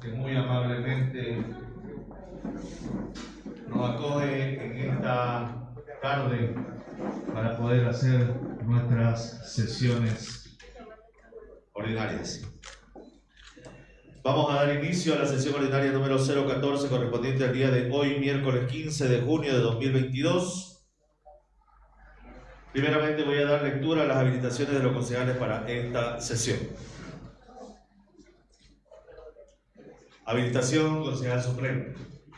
que muy amablemente nos acoge en esta tarde para poder hacer nuestras sesiones ordinarias. Vamos a dar inicio a la sesión ordinaria número 014 correspondiente al día de hoy, miércoles 15 de junio de 2022. Primeramente voy a dar lectura a las habilitaciones de los concejales para esta sesión. Habilitación concejal supremo.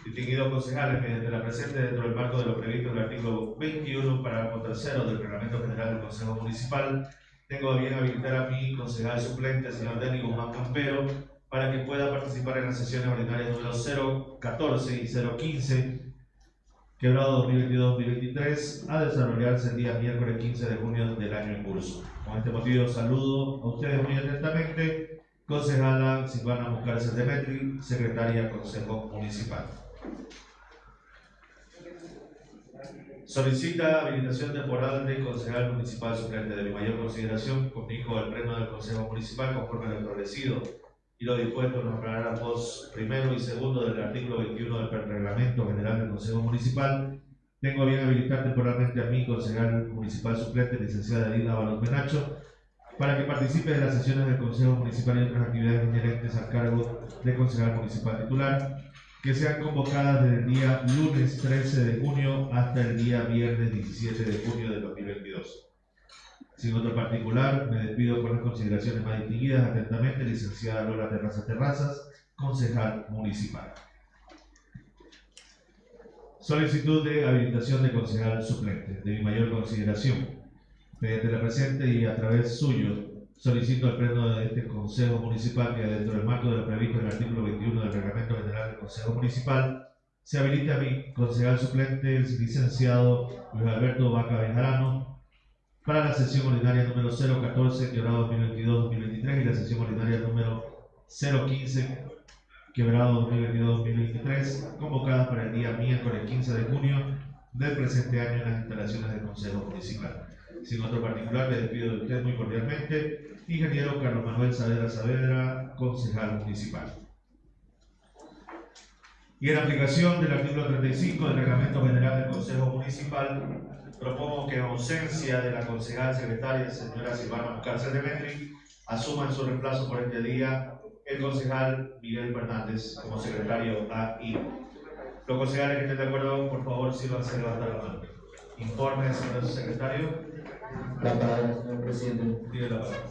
Distinguidos concejales, mediante la presente dentro del marco de lo previsto en el artículo 21, parágrafo tercero del Reglamento General del Consejo Municipal, tengo bien habilitar a mi concejal suplente, señor Denis Guzmán Campero, para que pueda participar en las sesiones ordinarias número 014 y 015, quebrado 2022-2023, a desarrollarse el día miércoles 15 de junio del año en curso. Con este motivo saludo a ustedes muy atentamente Concejala Silvana Mucárcel Demetri, Secretaria Consejo Municipal. Solicita habilitación temporal de concejal municipal suplente de mi mayor consideración, conmigo el pleno del Consejo Municipal conforme lo establecido y lo dispuesto en los parágrafos primero y segundo del artículo 21 del Reglamento General del Consejo Municipal. Tengo bien habilitar temporalmente a mi concejal municipal suplente, licenciada Edith Ábalos Menacho, para que participe de las sesiones del Consejo Municipal y otras actividades inherentes al cargo de concejal municipal titular, que sean convocadas desde el día lunes 13 de junio hasta el día viernes 17 de junio de 2022. Sin otro particular, me despido con las consideraciones más distinguidas. Atentamente, licenciada Lola Terrazas Terrazas, concejal municipal. Solicitud de habilitación de concejal suplente. De mi mayor consideración, mediante la presente y a través suyo, solicito al pleno de este Consejo Municipal que dentro del marco de lo previsto en el artículo 21 del Reglamento General del Consejo Municipal se habilite a mi concejal suplente, el licenciado Luis Alberto Vaca Bejarano, para la sesión ordinaria número 014, quebrado 2022-2023, y la sesión ordinaria número 015, quebrado 2022-2023, convocadas para el día miércoles 15 de junio del presente año en las instalaciones del Consejo Municipal. Sin otro particular, le despido de usted muy cordialmente, ingeniero Carlos Manuel Saavedra Saavedra, concejal municipal. Y en aplicación del artículo 35 del Reglamento General del Consejo Municipal, propongo que en ausencia de la concejal secretaria, señora Silvana Cárcel de Metri, asuma en su reemplazo por este día el concejal Miguel Fernández como secretario AI. Los concejales que estén de acuerdo, por favor, sírvanse levantar la mano. Informe, señor secretario. La palabra, señor presidente. Tiene la palabra.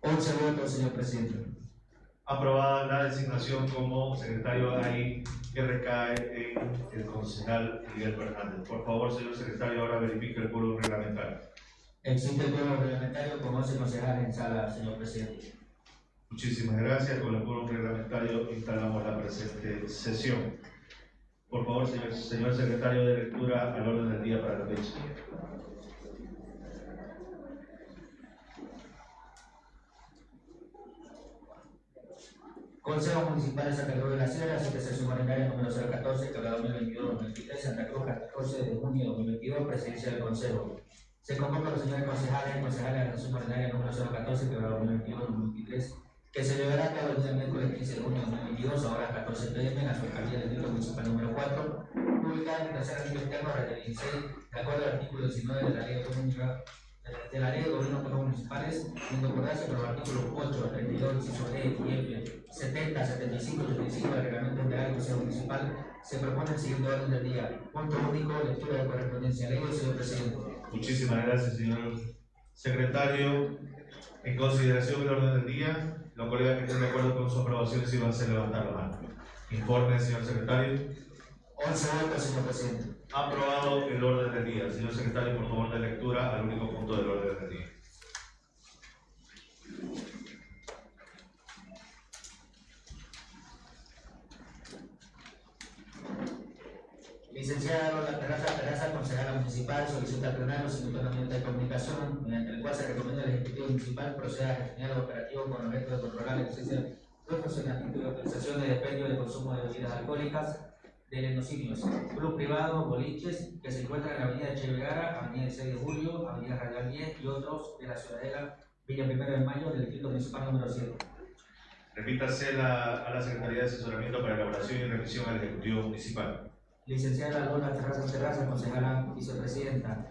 11 votos, señor presidente. Aprobada la designación como secretario ahí que recae en el concejal Miguel Fernández. Por favor, señor secretario, ahora verifique el pueblo reglamentario. Existe el pueblo reglamentario como 11 concejales en sala, señor presidente. Muchísimas gracias. Con el pueblo reglamentario instalamos la presente sesión. Por favor, señor, señor secretario de lectura al orden del día para la fecha. Consejo Municipal de Santa Cruz de la Sierra, sesión ordinaria número 014, que 2022-2023, Santa Cruz, 14 de junio de 2022, presidencia del Consejo. Se convoca a los señores concejales y concejales de la sesión ordinaria número 014, que 2022-2023, que se llevará a cabo el día miércoles 15 de junio de 2022, a horas 14 pm, en la alcaldía del Distrito Municipal número 4, publicada en el tercer artículo interno de 16, de acuerdo al artículo 19 de la Ley de la Ley de Gobierno Autónomos Municipales, en concordancia con los artículos 8, 32, inciso D y F, 70, 75 y 85 del Reglamento General del Consejo Municipal, se propone el siguiente orden del día. Punto único, lectura de correspondencia. Ley, señor presidente. Muchísimas gracias, señor secretario. En consideración del orden del día, los colegas que estén de acuerdo con su aprobación, si van a levantar la mano. Informe, señor secretario. 11 votos, señor presidente. Aprobado el orden del día. Señor secretario, por favor, de lectura al único punto del orden del día. Licenciada Lola Terraza Terraza, concejala municipal, solicita al plenario sin de comunicación, mediante el cual se recomienda al Ejecutivo Municipal proceda a gestionar el operativo con de controlar la existencia de funcionamiento y autorización de despendio de consumo de bebidas alcohólicas de lenocinios, club privado, boliches, que se encuentran en la avenida Che Vergara, avenida 6 de Julio, avenida Radial 10 y otros de la ciudadela Villa Primero de Mayo del Distrito Municipal número 7. Remítase la- a la Secretaría de Asesoramiento para elaboración y revisión al Ejecutivo Municipal. Licenciada Lola Terraza Terraza, concejala vicepresidenta.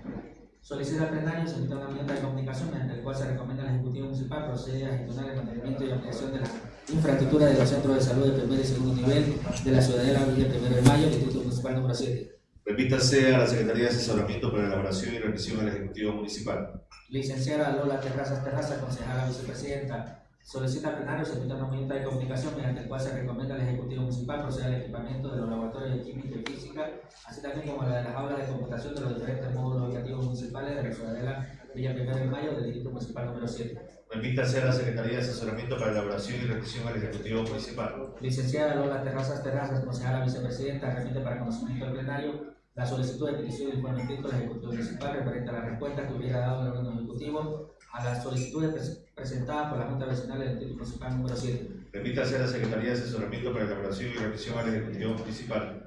Solicita al plenario se una enmienda de comunicación mediante el cual se recomienda al Ejecutivo Municipal proceder a gestionar el mantenimiento y ampliación de la infraestructura de los centros de salud de primer y segundo nivel de la ciudadela Villa Primero de Mayo, Distrito Municipal número 7. Remítase a la Secretaría de Asesoramiento para elaboración y revisión al Ejecutivo Municipal. Licenciada Lola Terrazas Terraza, concejala vicepresidenta. Solicita al plenario se emita una enmienda de comunicación mediante el cual se recomienda al Ejecutivo Municipal proceder al equipamiento de los laboratorios de química y física, así también como la de las aulas de computación de los diferentes módulos educativos municipales de la ciudadela Villa Primero de Mayo del Distrito Municipal número 7. Remítase a la Secretaría de Asesoramiento para elaboración y revisión al Ejecutivo Municipal. Licenciada Lola Terrazas Terrazas, concejala vicepresidenta, remite para conocimiento del plenario la solicitud de petición de informe escrito del Ejecutivo Municipal referente a la respuesta que hubiera dado el órgano ejecutivo a las solicitudes pres- presentadas por la Junta Vecinal del Distrito Municipal número 7. Remítase a la Secretaría de Asesoramiento para elaboración y revisión al Ejecutivo Municipal.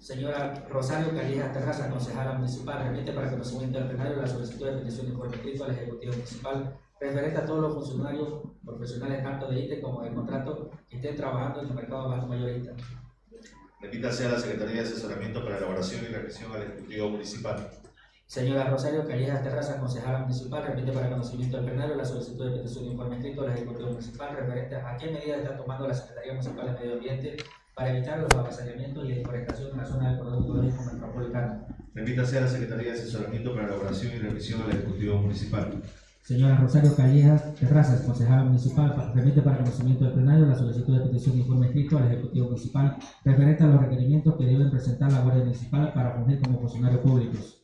Señora Rosario Callejas Terraza, concejala municipal, remite para conocimiento del plenario la solicitud de petición escrito al Ejecutivo Municipal referente a todos los funcionarios profesionales tanto de ITE como del contrato que estén trabajando en el mercado bajo mayorista. Remítase a la Secretaría de Asesoramiento para elaboración y revisión al Ejecutivo Municipal. Señora Rosario Callejas Terraza, concejala municipal, remite para conocimiento del plenario la solicitud de petición de informe escrito al Ejecutivo Municipal referente a qué medidas está tomando la Secretaría Municipal de Medio Ambiente para evitar los avasallamientos y deforestación en la zona del Cordón Ecológico Metropolitano. Remítase a la Secretaría de Asesoramiento para elaboración y revisión al Ejecutivo Municipal. Señora Rosario Callejas Terrazas, concejala municipal, pa- remite para conocimiento del plenario la solicitud de petición de informe escrito al Ejecutivo Municipal referente a los requerimientos que deben presentar la Guardia Municipal para fungir como funcionarios públicos.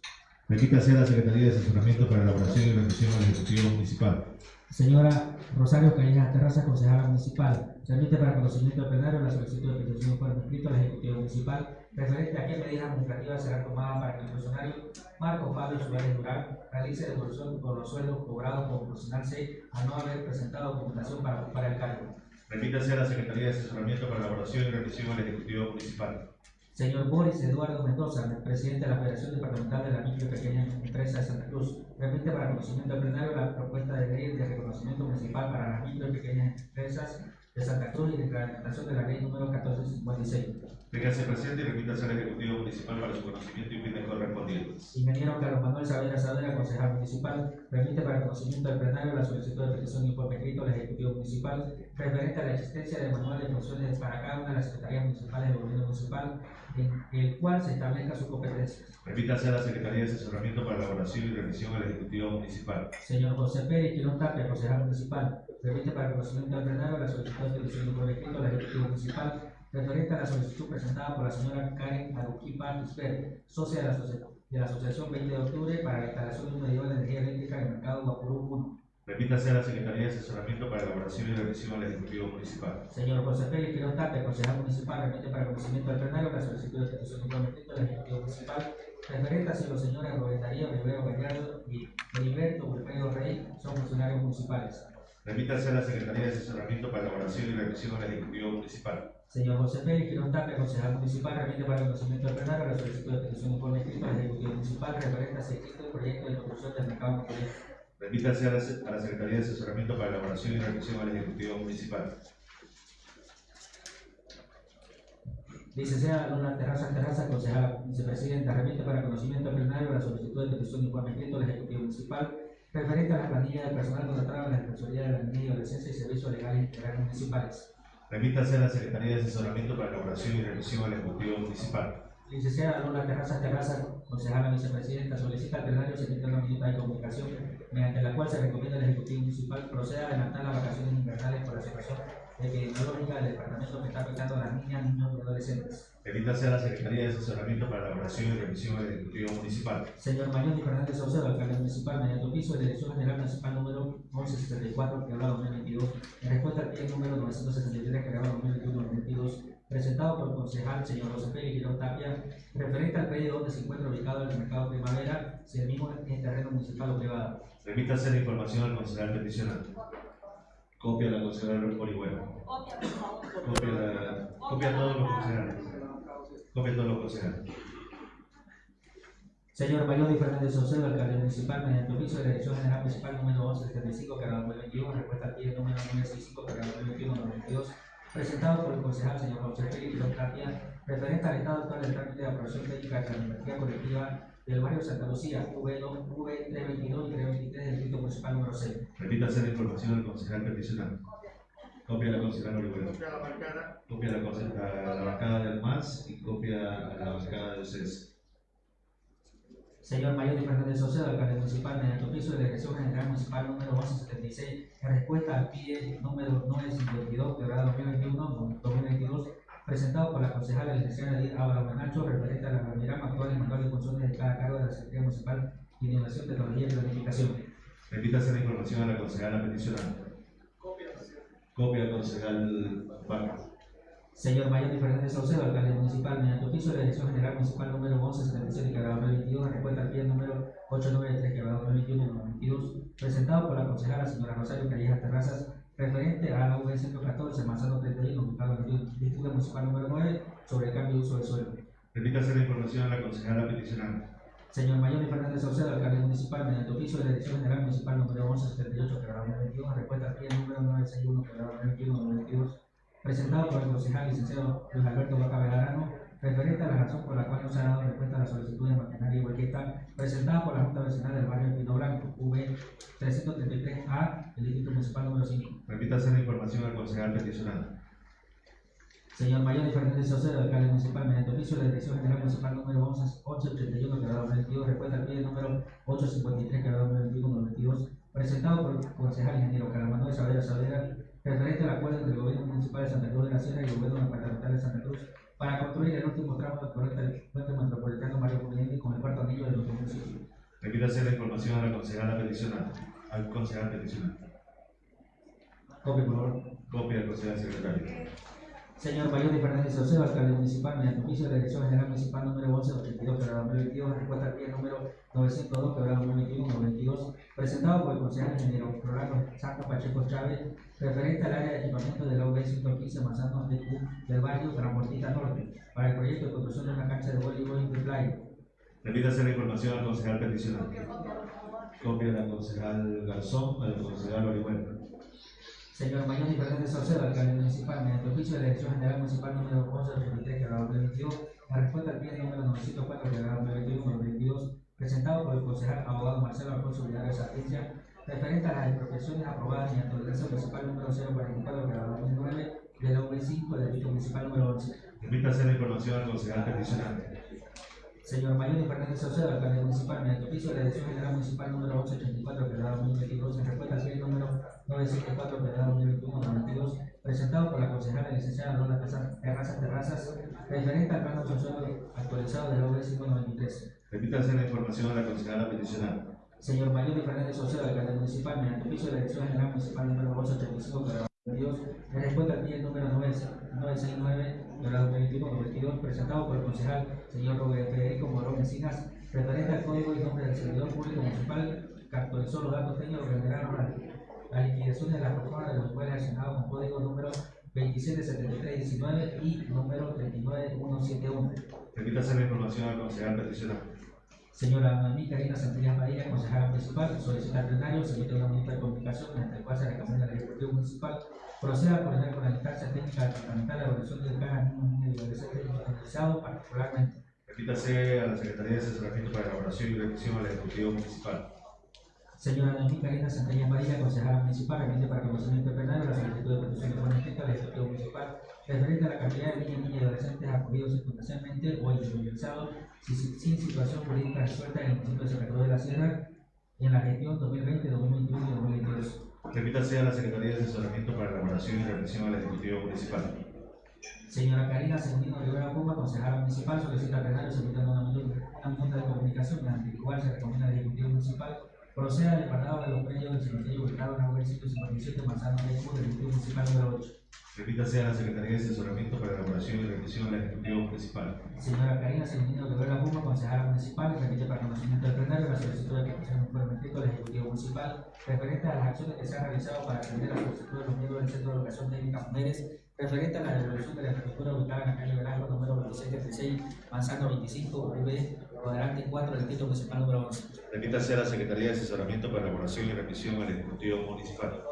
Remítase a la Secretaría de Asesoramiento para elaboración y revisión al Ejecutivo Municipal. Señora Rosario Callejas Terraza, concejala municipal, remite para conocimiento del plenario la solicitud de petición informe escrito al Ejecutivo Municipal referente a qué medidas administrativas serán tomadas para que el funcionario Marco Fabio Suárez Durán realice devolución por los sueldos cobrados profesional C a no haber presentado documentación para ocupar el cargo. Remítase a la Secretaría de Asesoramiento para elaboración y revisión al Ejecutivo Municipal. Señor Boris Eduardo Mendoza, presidente de la Federación Departamental de la Micro y Pequeña Empresa de Santa Cruz, remite para conocimiento del plenario la propuesta de ley de reconocimiento municipal para las micro y pequeñas empresas de Santa Cruz y de implementación de la ley número 1456. Téngase presente y remítase al Ejecutivo Municipal para su conocimiento y fines correspondientes. Ingeniero Carlos Manuel Saavedra Saavedra, concejal municipal, remite para conocimiento del plenario la solicitud de petición de informe escrito al Ejecutivo Municipal referente a la existencia de manual de funciones para cada una de las secretarías municipales del gobierno municipal, en el cual se establezca su competencia. Remítase a la Secretaría de Asesoramiento para elaboración y revisión al Ejecutivo Municipal. Señor José Pérez Quirón Tapia, concejal municipal, remite para conocimiento del plenario la solicitud de de informe escrito al Ejecutivo Municipal referente a la solicitud presentada por la señora Karen Aruquipa Isper, socia de la, asocia- de la Asociación 20 de Octubre para la instalación de un medidor de energía eléctrica en el mercado Guapurú 1. Remítase a la Secretaría de Asesoramiento para elaboración y revisión al Ejecutivo Municipal. Señor José Félix Quirón Tapia, concejal municipal, remite para conocimiento del plenario la solicitud de petición de informe escrito al Ejecutivo Municipal referente a si los señores Rubén Darío Rivero Gallardo y Heriberto Wilfredo Rey son funcionarios municipales. Remítase a la Secretaría de Asesoramiento para elaboración y revisión al Ejecutivo Municipal. Señor José Félix Quirón Tapia, concejal municipal, remite para conocimiento del plenario la solicitud de petición de informe escrito al Ejecutivo Municipal referente a si existe el proyecto de construcción del mercado municipal. Remítase a la, a la Secretaría de Asesoramiento para elaboración y revisión al Ejecutivo Municipal. Licenciada Luna Terraza Terraza, concejala vicepresidenta, remite para conocimiento plenario la solicitud de petición de informe escrito al Ejecutivo Municipal referente a la planilla de personal contratado en la Defensoría de la Niñez y Adolescencia y Servicios Legales Integrales Municipales. Remítase a la Secretaría de Asesoramiento para elaboración y revisión al Ejecutivo Municipal. Licenciada Luna Terraza Terraza, concejala vicepresidenta, solicita al plenario se emita una minuta de comunicación mediante la cual se recomienda al Ejecutivo Municipal proceda a adelantar las vacaciones invernales por la situación epidemiológica del departamento que está afectando a las niñas, niños y adolescentes. Remítase a la Secretaría de Asesoramiento para elaboración y revisión al Ejecutivo Municipal. Señor Manuel Fernández Saucedo, alcalde municipal, mediante oficio de Dirección General Municipal número 1174, que hablaba 2022, en respuesta al pie número 973, que hablaba 2021-2022, presentado por el concejal señor José Félix Girón Tapia, referente al predio donde se encuentra ubicado el mercado Primavera, si el mismo es terreno municipal o privado. Remítase la información al concejal peticionante. Copia la concejal Orihuela. Copia, la, copia todos los concejales. Copia todos los concejales. Señor Mayor y Fernández Saucedo, alcalde municipal, mediante oficio de la Dirección General Municipal número 1175, cargado 2021, respuesta al pie número 965, cargado 2021-2022, presentado por el concejal señor José Félix Tapia, referente al estado actual del trámite de aprobación técnica de la normativa colectiva del barrio Santa Lucía, V2, V322 y 323 del distrito municipal número 6. Repítase la información del concejal peticionante. Copia a la concejal Orihuela. Copia a la bancada. Copia a la, conce- a la bancada del MAS y copia a la bancada del CES. Señor Mayor y Fernández Saucedo, alcalde municipal, mediante oficio de la Dirección General Municipal número 1176, en respuesta al PIE número 952, quebrada 2021-2022, presentado por la concejala licenciada Edith Álvaro Menacho, referente a la organigrama actual y manual de funciones de cada cargo de la Secretaría Municipal de Innovación, Tecnología y Planificación. Repítase la información a la concejala peticionante. Copia. Copia al concejal Vaca. Señor Mayor Fernández Saucedo, alcalde municipal, mediante oficio de la Dirección General Municipal número 1177, quebrada 2022, en respuesta al PIE número 893, quebrada 2021-2022, presentado por la concejala señora Rosario Callejas Terrazas, referente a la V 114, Manzano 31, ubicado en el Distrito Municipal número 9, sobre el cambio de uso del suelo. Repítase la información a la concejala peticionante. Señor Mayor y Fernández Saucedo, alcalde municipal, mediante oficio de la Dirección General Municipal número 1178, quebrada 2022, en respuesta al PIE número 961, quebrada 2021-2022, presentado por el concejal licenciado Luis Alberto Vaca Belarano, referente a la razón por la cual no se ha dado respuesta a la solicitud de maquinaria y volqueta presentada por la Junta Vecinal del barrio Pino Blanco, V 333A, del Distrito Municipal número 5. Repítase la información al concejal peticionante. Señor Mayor Fernández Saucedo, alcalde municipal, mediante oficio de la Dirección General Municipal número 11 881, quebrado 2022, respuesta al pie número 853, quebrado 2021-2022, presentado por el concejal ingeniero Carlos Manuel Saavedra Saavedra, referente al acuerdo entre el gobierno municipal de Santa Cruz de la Sierra y el gobierno departamental de Santa Cruz para construir el último tramo del corriente puente metropolitano Mario Conveniente con el cuarto anillo de nuestro municipio. Repítase la información a la concejala peticionante. Al concejal peticionante. Copia, por favor. Copia al concejal secretario. Señor Mayor de Fernández Saucedo, alcalde municipal, mediante oficio de la Dirección General Municipal número 1182, quebrada 2022, respuesta al pie número 902, quebrada 2021-2022, presentado por el concejal ingeniero Rolando Santos Pacheco Chávez, referente al área de equipamiento de la UB 115 Manzano de del barrio Transportista Norte, para el proyecto de construcción de una cancha de voleibol de playa. Repítase la información al concejal peticionante. Copia la concejal Garzón, al concejal Orihuela. Señor Mayor y Fernández Saucedo, alcalde municipal, mediante oficio de la Dirección General Municipal número 1183, quebrado 2022, en respuesta al pie número 904, quebrado 2021-2022, presentado por el concejal abogado Marcelo Alfonso Villar Sapiencia, referente a las expropiaciones aprobadas mediante la Ordenanza Municipal número 044, quebrado 2009, de la V5 del Distrito Municipal número 11. Repítase la información al concejal peticionante. Señor Mayor Fernández Saucedo, alcalde municipal, mediante oficio de la Dirección General Municipal número 884, quebrado 2022, en respuesta al pie número 974, quebrado 2021-2022, presentado por la concejala licenciada Lola Terrazas Terrazas, referente al plano funcional actualizado de la OV 593. Repítase la información a la concejala peticionante. Señor Mayor Fernández Saucedo, alcalde municipal, mediante oficio de la Dirección General Municipal número 885, quebrado 2022, en respuesta al pie número 969, quebrado 2021-2022, presentado por el concejal señor Robert Federico Morón Encinas, referente al código y nombre del servidor público municipal, actualizó los datos técnicos que generaron la, la liquidación de la reforma de los impuestos relacionados con código número 277319 y número 39171. Repítase la información al concejal peticionante. Señora Noemí Karina Santillas Padilla, concejala municipal, solicita plenario, se emite una minuta de comunicación mediante el cual se recomienda al Ejecutivo Municipal proceda a coordinar con la instancia técnica departamental la evaluación del plan niños, niñas y adolescentes individualizado particularmente. Repítase a la Secretaría de Asesoramiento para Elaboración y Revisión al Ejecutivo Municipal. Señora Noemí Karina Santillas Padilla, concejala municipal, remite para conocimiento del plenario la solicitud de de buena escrita al Ejecutivo Municipal referente a la cantidad de niñas, niñas y adolescentes acogidos circunstancialmente o individualizados sin, sin situación jurídica resuelta en el municipio de Santa Cruz de la Sierra en la gestión 2020, 2021 y 2022. Repítase a la Secretaría de Asesoramiento para Elaboración y Revisión al Ejecutivo Municipal. Señora Karina Segundino Rivera Puma, concejala municipal, solicita al plenario solicitando una minuta de comunicación mediante el cual se recomienda al Ejecutivo Municipal proceda al apartado de los predios del cementerio ubicado en la web 157 Manzano de del Distrito Municipal número 8. Repítase a la Secretaría de Asesoramiento para Elaboración y Revisión al Ejecutivo Municipal. Señora Karina Segundino Rivera Puma, concejala municipal, remite para conocimiento del plenario la solicitud de petición de informe escrito al Ejecutivo Municipal referente a las acciones que se han realizado para atender la solicitud de los miembros del Centro de Educación Técnica Mujeres referente a la devolución de la infraestructura ubicada en la calle Velasco número 2636, Manzano 25, V Cuadrante 4 del título municipal número 11. Remítase a la Secretaría de Asesoramiento para elaboración y remisión al Ejecutivo Municipal.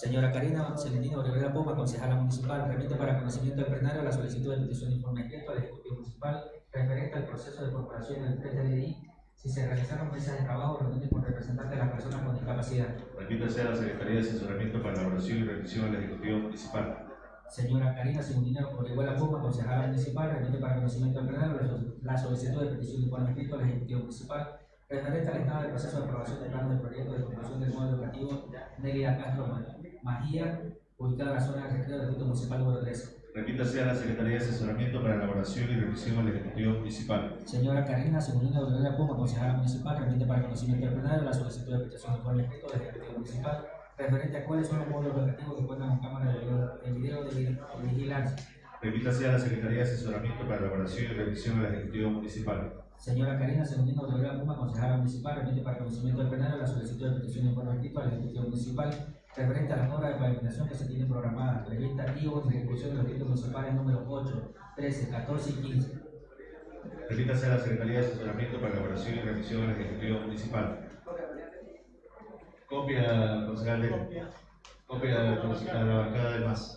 Señora Karina Celendino Rivera Poma, concejala municipal, remite para conocimiento del plenario la solicitud de petición de informe escrito al Ejecutivo Municipal referente al proceso de corporación del PTDI si se realizaron mesas de trabajo reunidas con representantes de las personas con discapacidad. Remítase a la Secretaría de Asesoramiento para elaboración y remisión al Ejecutivo Municipal. Señora Karina Segundina Orihuela Puma, concejala municipal, remite para conocimiento del plenario la sol- la solicitud de petición de informe escrito al Ejecutivo Municipal referente al estado del proceso de aprobación del plano de proyecto de construcción del módulo educativo Nelia Castro Ma- Magía, ubicada en la zona de recreo del Distrito Municipal número 13. Remítase a la Secretaría de Asesoramiento para elaboración y remisión al Ejecutivo Municipal. Señora Karina Segundina Orihuela Puma, concejala municipal, remite para conocimiento del plenario la solicitud de petición de informe escrito al Ejecutivo Municipal referente a cuáles son los módulos educativos que cuentan con cámara de video de, vigilancia. Remítase a la Secretaría de Asesoramiento para elaboración y remisión al Ejecutivo Municipal. Señora Karina Segundino Rivera Puma, concejala municipal, remite para conocimiento del plenario la solicitud de petición de informe escrito al Ejecutivo Municipal referente a las obras de pavimentación que se tienen programadas, y o en ejecución de los distritos municipales número 8, 13, 14 y 15. Remítase a la Secretaría de Asesoramiento para elaboración y remisión al Ejecutivo Municipal. Copia, concejal de. Copia, concejal de la bancada de más.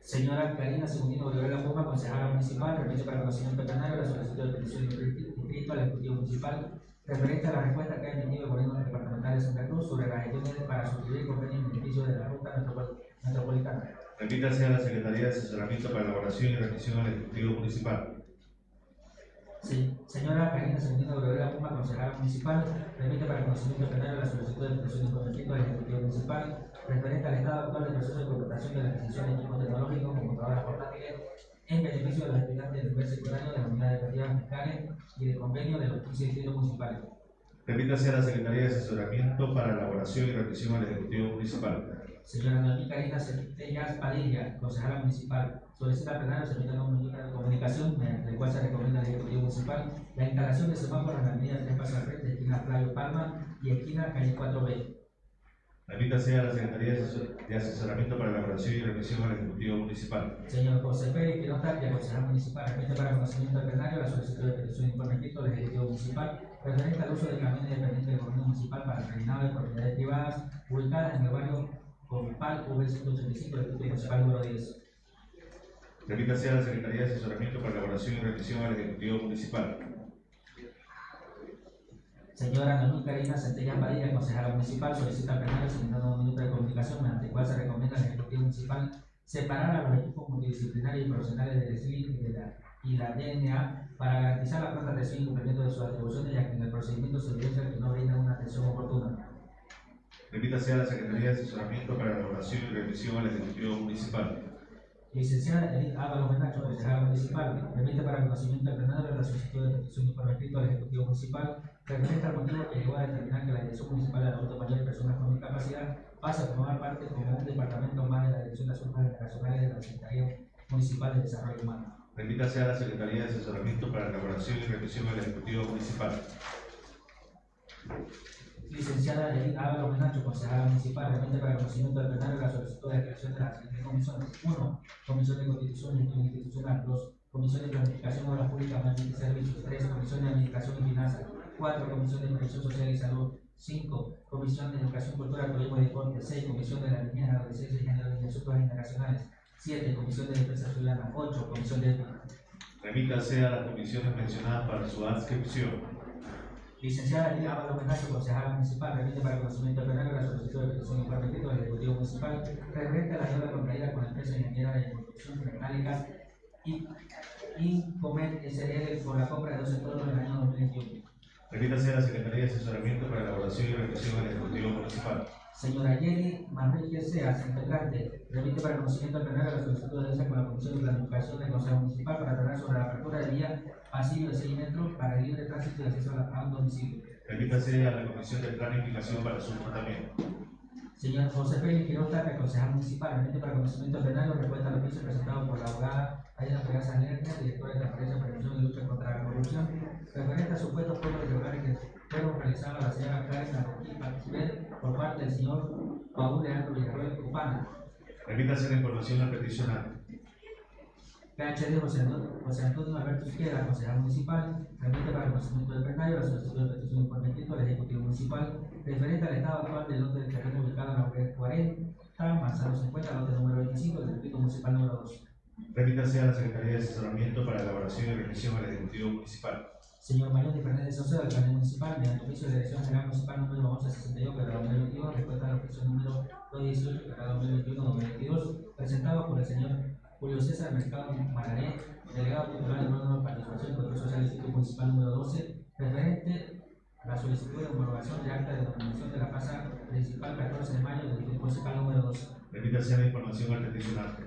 Señora Karina Segundino Rivera Puma, concejala municipal, remite para conocimiento del plenario la solicitud de petición de inscrito al Ejecutivo Municipal referente a la respuesta que ha emitido el gobierno departamental de Santa Cruz sobre las gestiones para suscribir convenio en beneficio de la ruta metropol- metropolitana. Remítase a la Secretaría de Asesoramiento para elaboración y remisión al Ejecutivo Municipal. Sí. Señora Karina Segundino Rivera Puma, concejala municipal, remite para conocimiento plenario la solicitud de petición de escrito al Ejecutivo Municipal referente al estado actual del proceso de contratación de la adquisición de equipos tecnológicos, computadoras portátiles, en beneficio de los estudiantes del nivel secundario de las unidades educativas fiscales y de convenio de los 15 distritos municipales. Remítase a la Secretaría de Asesoramiento para elaboración y remisión al Ejecutivo Municipal. Señora Noemí Karina Centellas Padilla, concejala municipal, solicita al plenario de comunica- de comunicación mediante el cual se recomienda al Ejecutivo Municipal la instalación de semáforos en la avenida Tres Pasos al esquina Flavio Palma y esquina Calle 4B. Remítase a la Secretaría de Asesor- de Asesoramiento para elaboración y remisión al Ejecutivo Municipal. Señor José Pérez Quiroz Tapia, concejal municipal, remite para conocimiento del plenario la solicitud de petición de informe escrito del Ejecutivo Municipal referente al uso de camiones dependientes del gobierno municipal para el terminado de propiedades privadas ubicadas en el barrio Compal V185 del Distrito Municipal número 10. Remítase a la Secretaría de Asesoramiento para elaboración y remisión al Ejecutivo Municipal. Señora Noemí Karina Centella Padilla, concejala municipal, solicita al plenario asignando un minuto de comunicación mediante el cual se recomienda al Ejecutivo Municipal separar a los equipos multidisciplinarios y profesionales del y de la, y la DNA para garantizar la pronta atención y cumplimiento de sus atribuciones, ya que en el procedimiento se evidencia que no brindan una atención oportuna. Remítase a la Secretaría de Asesoramiento para elaboración y remisión al Ejecutivo Municipal. Licenciada Edith Ábalos Menacho, concejala municipal, remite para conocimiento del plenario la solicitud de petición informe escrito al Ejecutivo Municipal referente al motivo que llegó a determinar que la Dirección Municipal de Adultos Mayores y Personas con Discapacidad pasa a formar parte como un departamento más de la Dirección de Asuntos Internacionales de la Secretaría Municipal de Desarrollo Humano. Remítase a la Secretaría de Asesoramiento para elaboración y remisión al Ejecutivo Municipal. Licenciada Edith Ábalos Menacho, concejala municipal, remite para conocimiento del plenario la solicitud de creación de las siguientes comisiones. 1. Comisión de Constitución y Institucional. 2. Comisión de Planificación de Obras Públicas, Ambiente y Servicios. 3. Comisión de Administración y Finanzas. 4. Comisión de Protección Social y Salud. 5. Comisión de Educación, Cultura, Turismo y Deporte. 6. Comisión de la Niñez, Adolescencia y Género y Asuntos Internacionales. 7. Comisión de Defensa Ciudadana. 8. Comisión de. Remítase a las comisiones mencionadas para su adscripción. Licenciada Lidia Ábalos Menacho, concejala municipal, remite para conocimiento del plenario la solicitud de petición de informe del Ejecutivo Municipal referente a la deuda contraída con la empresa ingeniera de construcción metálica y Incomet SRL por la compra de dos sectores en el año 2021. Remítase a la Secretaría de Asesoramiento para elaboración y remisión al Ejecutivo Municipal. Señora Jenny Manrique Seas, integrante, remite para conocimiento del plenario la solicitud de alianza con la Comisión de Planificación del Consejo Municipal para tratar sobre la apertura de vía pasillo de 6 metros para el libre tránsito y acceso a la- a un domicilio. Remítase a la Comisión de Planificación para su tratamiento. Señor José Félix Quiroz Tapia, concejal municipal, remite para conocimiento plenario respuesta al oficio presentado por la abogada Aida Pegaza Lerner, directora de Transparencia, Prevención y Lucha contra la Corrupción, referente a supuestos pagos irregulares que fueron realizados a la señora Karen Marroquín Participé por parte del señor Paul Leandro Villarroel Cupana. Remítase la información al peticionario. PHD José Antonio, José Antonio Alberto Izquierda, concejal municipal, remite para el conocimiento del plenario la solicitud de petición escrito al Ejecutivo Municipal referente al estado actual del lote del terreno ubicado en la web 40, Manzano 50, lote número 25 del Distrito Municipal número 2. Remítase a la Secretaría de Asesoramiento para elaboración y remisión al Ejecutivo Municipal. Señor Mayor de Fernández Saucedo, alcalde municipal, mediante oficio de Dirección General Municipal número 1162, que 2022, respuesta al oficio número 218, que 2021-2022, presentado por el señor Julio César Mercado Mararé, delegado titular del órgano de participación y control social del Distrito Municipal número 12, referente a la solicitud de homologación de acta de denominación de la plaza principal 14 de mayo del Distrito Municipal número 12. Remítase la información al peticionante.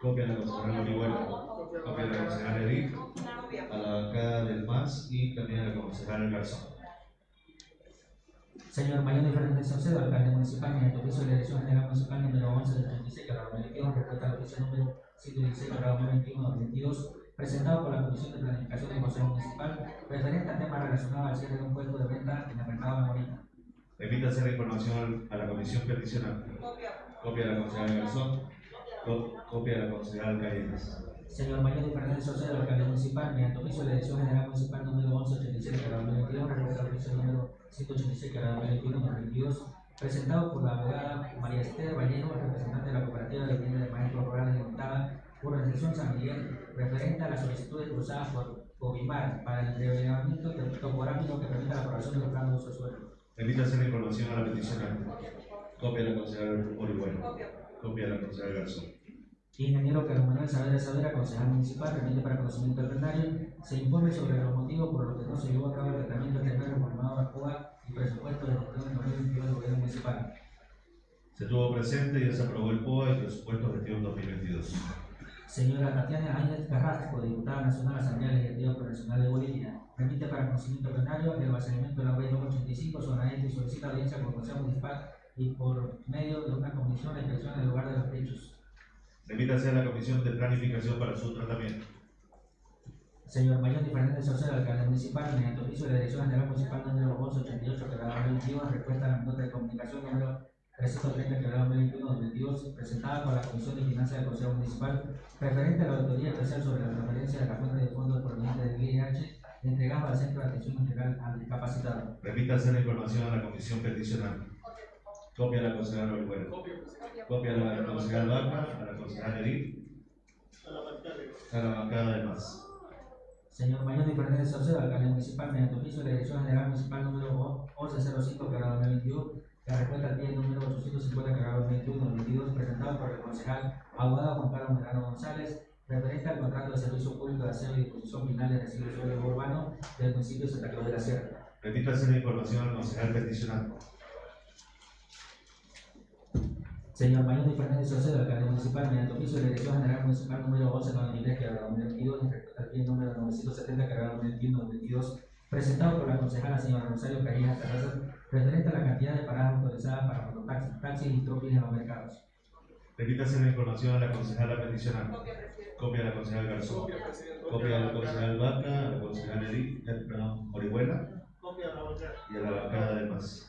Copia de la concejal Orihuela. Copia de la concejal Edith. A la bancada del MAS y también a la concejal Garzón. Señor de Fernández Saucedo, alcalde municipal, mediante oficio de Dirección General Municipal número 11 del 36, que 2022, respuesta al oficio número 116, que 2021-2022, presentado por la Comisión de Planificación del Consejo Municipal, referente a temas relacionados al cierre de un puesto de venta en el mercado de Morita. Remítase la información a la comisión peticionante. Copia de la concejal Garzón. Co- Copia de la concejal Callejas. Señor Mayor de Fernández Saucedo, alcalde municipal, mediante oficio de Dirección General Municipal número 1187, que 2022, respuesta al oficio número 186, que 2021-2022, presentado por la abogada María Esther Vallejo, representante de la Cooperativa de Vivienda de Maestros Rurales Limitada, por Organización San Miguel, referente a las solicitudes cruzadas por Covimar para el relevamiento topográfico que permita la aprobación de los planos de uso de suelo. Remítase la información a la peticionante. Copia de la concejal Orihuela. Copia de la concejal Garzón. Ingeniero Carlos Manuel Saavedra Saavedra, concejal municipal, remite para conocimiento del plenario, se informe sobre los motivos por los que no se llevó a cabo el tratamiento terreno reformado a COA y presupuesto de gestión del 2022 del gobierno municipal. Se tuvo presente y ya se aprobó el POA y presupuesto de gestión 2022. Señora Tatiana Áñez Carrasco, diputada nacional la Asamblea Legislativa Profesional de Bolivia, remite para conocimiento plenario el vaciamiento de la web 285, zona este y solicita audiencia con el Consejo Municipal y por medio de una comisión de inspección en el lugar de los hechos. Remítase a la comisión de planificación para su tratamiento. Señor Mayor de Fernández Saucedo, alcalde municipal, mediante oficio de la Dirección General Municipal número 1188, que da 2021, respuesta a la nota de comunicación número 330, que da 2021-2022, presentada por la Comisión de Finanzas del Consejo Municipal, referente a la auditoría especial sobre la transferencia de la fuente de fondos provenientes del VIH, entregado al Centro de Atención Integral al Discapacitado. Remítase la información a la comisión peticionante. Copia de la concejal Orihuela. Copia. Copia de la concejal Vaca, a la concejal Edith, A la bancada. a la bancada del MAS. Señor Mayor de Fernández Saucedo, alcalde municipal, mediante oficio de la Dirección General Municipal número 1105, que da 2021, la respuesta al pie número 850, que da 2021-2022, presentado por el concejal abogado Juan Carlos Merano González, referente al contrato de servicio público de aseo y disposición final de residuos sólidos urbanos del municipio de Santa Cruz de la Sierra. Remítase la información al concejal peticionante. Señor Mayor de Fernández Saucedo, alcalde municipal, mediante oficio de la Dirección General Municipal número 1193, que da 2022, y respecto al pie número 970, que da 2021-2022, presentado por la concejala señora Rosario Callejas Terrazas, referente a la cantidad de paradas autorizadas para mototaxis, taxis y tropis en los mercados. Remítase la información a la concejala peticionante. Copia de la concejal Garzón. Copia, de la concejal Vaca, a la concejal Edith, eh, perdón, Orihuela Copia a la bancada. y a la bancada del MAS.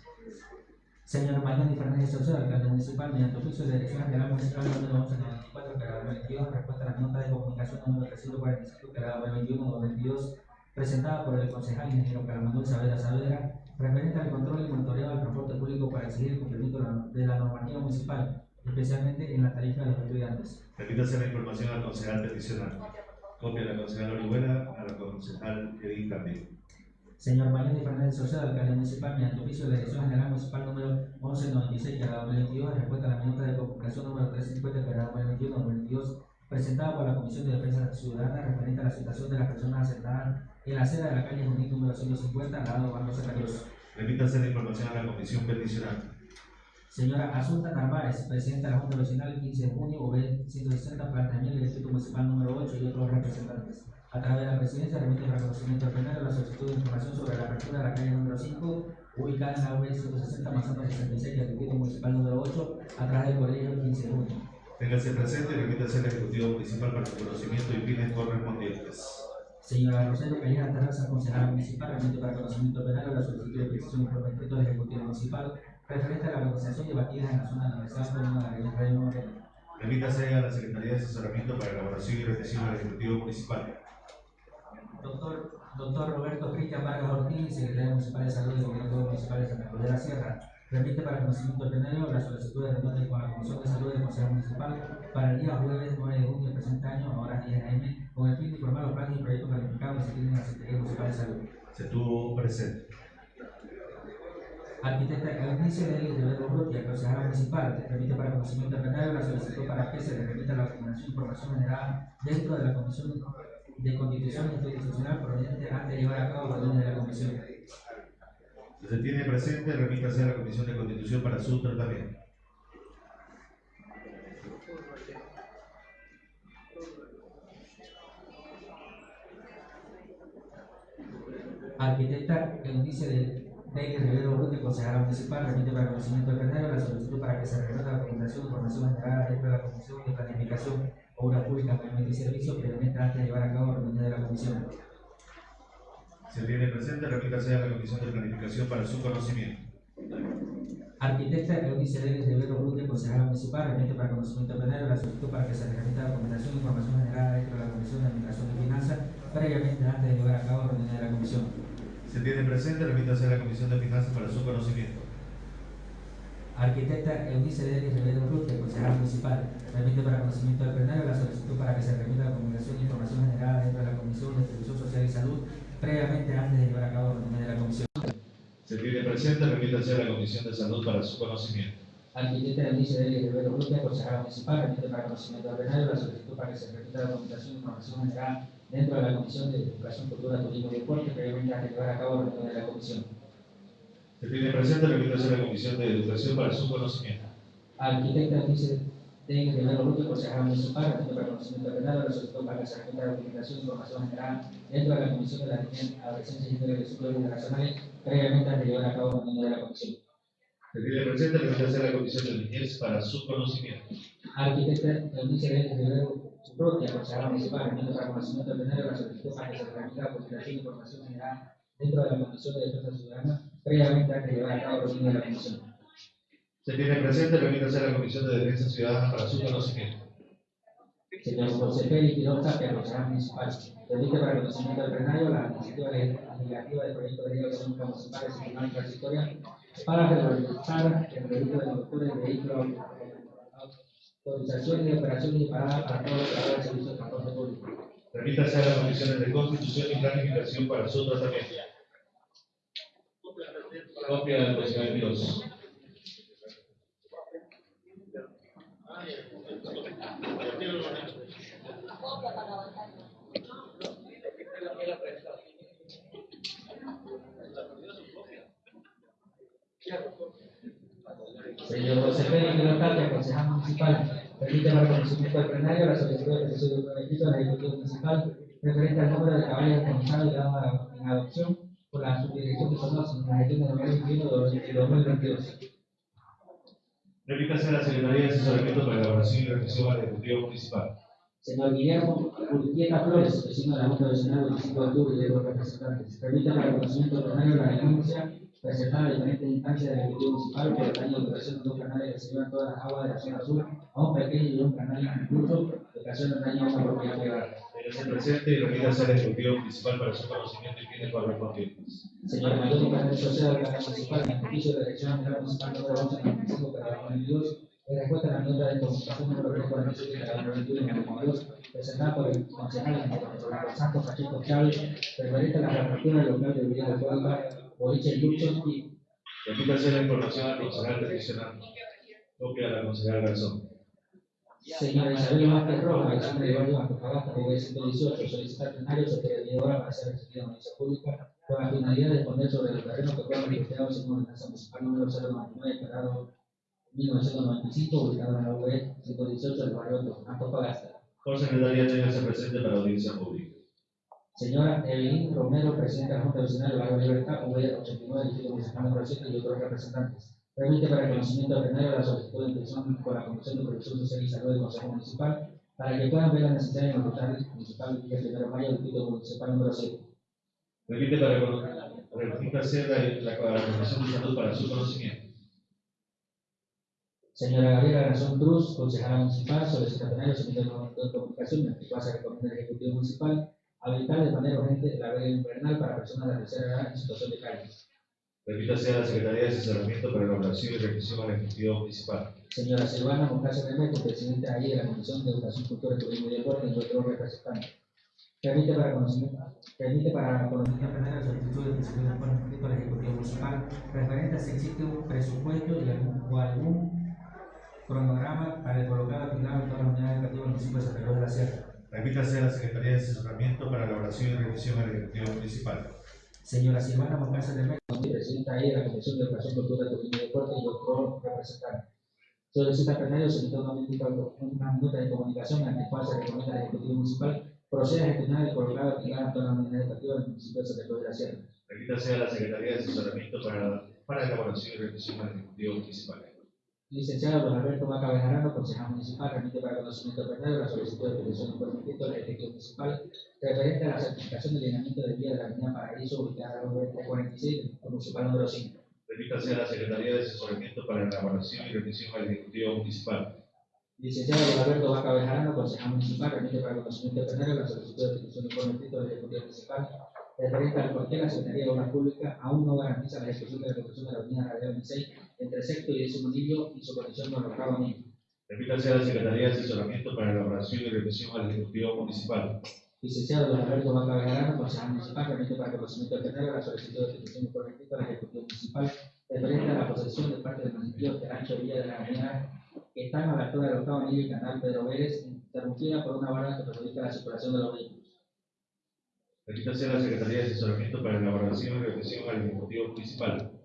Señor Mariano Fernández Saucedo, alcalde municipal, mediante oficio de Dirección General Municipal número 1194, que da 2022, respuesta a la nota de comunicación número 345, que da 2021-2022, presentada por el concejal ingeniero Carlos Manuel Saavedra Saavedra, referente al control y monitoreo del transporte público para exigir el cumplimiento de la- normativa municipal, especialmente en la tarifa de los estudiantes. Remítase la información al concejal peticionante. Copia la concejal Orihuela, a la concejal Edith también. Señor Mariano Fernández Saucedo, alcalde municipal, mediante oficio de la Dirección General Municipal número 1196, que da 2022, respuesta a la minuta de comunicación número 350, que da 2021-2022, presentada por la Comisión de Defensa Ciudadana referente a la situación de las personas asentadas en la acera de la calle Junín número 150, al lado Barrio Santa Cruz. Remítase la información a la comisión peticionante. Señora Asunta Narváez, presidenta de la Junta Vecinal, 15 de junio, OB 160, Planta Miel del Distrito Municipal número 8 y otros representantes. A través de la presidencia remite para conocimiento del plenario la solicitud de información la apertura de la calle número 5, ubicada en la OB 160, Manzano 66 del Distrito Municipal número 8, atrás del colegio 15 de junio. Téngase presente y remítase al Ejecutivo Municipal para su conocimiento y fines correspondientes. Señora Rosario Calleja Terraza, concejala municipal, remite para conocimiento del plenario la solicitud de petición por escrito del Ejecutivo Municipal referente a la organización de batidas en la zona de la Universidad Autónoma de la Región de Moreno. Remítase a la Secretaría de Asesoramiento para elaboración y revisión al Ejecutivo Municipal. Doctor, doctor Roberto Cristian Vargas Ortiz, secretario municipal de salud del gobierno municipal de Santa Cruz de la Sierra, remite para conocimiento plenario la solicitud de reunión con la Comisión de Salud del Consejo Municipal para el día jueves 9 de junio del presente año a horas 10 am con el fin de informar los planes y proyectos planificados que se tienen en la Secretaría Municipal de Salud. Se tuvo presente. Arquitecta Eunice de Rivero Urrutia, consejera municipal, remite para conocimiento plenario la solicitud para que se le remita la e información generada dentro de la Comisión de Constitución Institucional proveniente antes de llevar a cabo reunión de la Comisión. Se tiene presente, remítase a la Comisión de Constitución para su tratamiento. Arquitecta Eunice de Deire Rivero Urrutia, consejera municipal, remite para conocimiento plenario la solicitud para que se remita la documentación e información dentro de la Comisión de Planificación, Obra Pública, Movimiento y Servicios previamente antes de llevar a cabo la reunión de la Comisión. Se tiene presente, remítase a la Comisión de Planificación para su conocimiento. Arquitecta Eunice Deire Rivero Urrutia, consejera municipal, remite para conocimiento plenario la solicitud para que se remita la documentación e información generada dentro de la Comisión de Administración y Finanzas previamente antes de llevar a cabo la reunión de la Comisión. Se tiene presente, remítase a la Comisión de Finanzas para su conocimiento. Arquitecta Eunice de Rivero Urrutia, consejera municipal, remite para conocimiento del plenario la solicitud para que se remita la comunicación e información generada dentro de la Comisión de Distribución Social y Salud previamente antes de llevar a cabo la de la Comisión. Se tiene presente, remítase a la Comisión de Salud para su conocimiento. Arquitecta Eunice de Rivero Urrutia, consejera municipal, remite para conocimiento del plenario la solicitud para que se remita la comunicación e información generada dentro de la Comisión de Educación, Cultura, Turismo y Deporte previamente antes de llevar a cabo la reunión de la Comisión. Se tiene presente, remítase a la Comisión de Educación para su conocimiento. Arquitecta Eunice de Rivero Urrutia, consejera municipal, remite para conocimiento del plenario la solicitud para que la comunicación e información generada dentro de la Comisión de la Niñez, Adolescencia y Jóvenes Internacionales previamente antes de llevar a cabo reunión de la Comisión. Se tiene presente, remítase a la Comisión de Niñez para su conocimiento. Arquitecta Eunice de Rivero Urrutia, consejera municipal, remite para conocimiento plenario la solicitud para que se remita la comunicación e información generada dentro de la Comisión de Defensa Ciudadana previamente antes de llevar a cabo reunión de la Comisión. Se tiene presente, remítase a la Comisión de Defensa Ciudadana para su conocimiento. Señor José Félix Quiroga Tapia, consejero municipal, remite para conocimiento del plenario la iniciativa legislativa del proyecto de ley económica municipal de Secretaría Transitoria para regularizar el delito de conductor de vehículos, autorización y operaciones y parada para todos los trabajadores del servicio de transporte público. Remítase a las comisiones de Constitución y Planificación para su tratamiento. Copia del procedimiento. Señor José Félix Quiroga Tapia, consejero municipal, remite para conocimiento del plenario la solicitud de de Ejecutivo Municipal referente al número de caballos y dado a- en adopción por la subdirección de Sonos en la gestión de 2021 y 2022. Remítase a la Secretaría de Asesoramiento para Elaboración y Revisión al Ejecutivo Municipal. Señor Guillermo Urquieta Flores, vecino de la Junta Vecinal 25 de octubre de los representantes, remite para conocimiento del plenario la denuncia presentada a diferentes instancias del Ejecutivo Municipal por el daño de operación de dos canales que se llevan todas las aguas de la zona sur a un pequeño y un canal incluso que ocasiona daño a una propiedad privada. Téngase presente y remítase al Ejecutivo Municipal para su conocimiento y fines correspondientes. Señor Mayor Nicolás Social de la Casa Municipal, en ejercicio de la municipal número 11 95 para 2022, en respuesta a la nota de comunicación número 347 para 2021 y 2022, presentada por el concejal Santos Pacheco Chávez, referente a la reapertura del local de Villa de Puebla, Boliche Luchos y Remítase la información al concejal. Copia de la concejal Garzón. Señora Isabel Vázquez Rojas, vecina de Barrio Antofagasta, PB 118, solicitar plenario mediadora para ser recibida en la audiencia pública con la finalidad de exponer sobre los terrenos que fueron registrados en ordenanza municipal número 099, declarado 1995, ubicado en la UB 118 del barrio Antofagasta. Por secretaría, téngase presente para audiencia pública. Señora Evelyn Romero, presidenta de la Junta Vecinal del Barrio Libertad, UB 89, Distrito Municipal número 7 y otros representantes. Remite para el conocimiento del plenario la solicitud de intención con la Comisión de Protección Social y Salud del Consejo Municipal para que puedan ver la necesidad el hospital municipal Villa Primero de Mayo, Distrito Municipal número 7. Remite para remítase la, la, la Comisión de Salud para su conocimiento. Señora Gabriela Garzón Cruz, concejala municipal, solicita plenario somete un momento de comunicación en el se recomienda al Ejecutivo Municipal habilitar de manera urgente la veda invernal para personas de la tercera edad en situación de calle. Remítase a la Secretaría de Asesoramiento para elaboración y revisión al Ejecutivo Municipal. Señora Silvana Moncayo Remeto, presidenta ahí de la Comisión de Educación, Cultura, Turismo y Deporte, y otros representantes. Permite para conocimiento, permite para conocimiento plenario la solicitud de principio de acuerdo escrito al Ejecutivo Municipal referente a si existe un presupuesto y algún, o algún cronograma para el colocado aplicado en todas las unidades educativas del municipio de Santa Cruz de la Sierra. Remítase a la Secretaría de Asesoramiento para elaboración y revisión al Ejecutivo Municipal. Señora Silvana Moncayo Remeto, presidenta ahí de la Comisión de Educación, Cultura, Turismo y Deporte, y otros representantes. Solicita plenario solicitar una minuta, una minuta de comunicación ante la cual se recomienda al Ejecutivo Municipal proceda a gestionar el colocado aplicado en todas las unidades educativas del municipio de Santa Cruz de la Sierra. Remítase a la Secretaría de Asesoramiento para, para elaboración y revisión al Ejecutivo Municipal. Licenciado Don Alberto Vaca Bejarano, concejal municipal, remite para conocimiento plenario la solicitud de petición por escrito del Ejecutivo Municipal referente a la certificación de lineamiento de vía de la avenida Paraíso ubicada en la 46 del municipal número 5. Remítase a la Secretaría de Asesoramiento para elaboración y revisión al Ejecutivo Municipal. Licenciado Don Alberto Vaca Bejarano, concejal municipal, remite para conocimiento plenario la solicitud de petición por escrito del Ejecutivo Municipal referente al qué la Secretaría de Obras Públicas aún no garantiza la ejecución de la construcción de la avenida Radial 26 entre sexto y décimo y su conexión con octavo anillo. Remítase a la Secretaría de Asesoramiento para elaboración y revisión al Ejecutivo Municipal. Licenciado Alberto Vaca Bejarano, concejal municipal, remite para conocimiento plenario la solicitud de petición escrito al Ejecutivo Municipal referente a la posesión de parte del municipio de ancho vía de la avenida que están a la altura del octavo anillo y canal Pedro Vélez, interrumpida por una barra que perjudica la circulación de los vehículos. Remítase a la Secretaría de Asesoramiento para elaboración y revisión al Ejecutivo Municipal.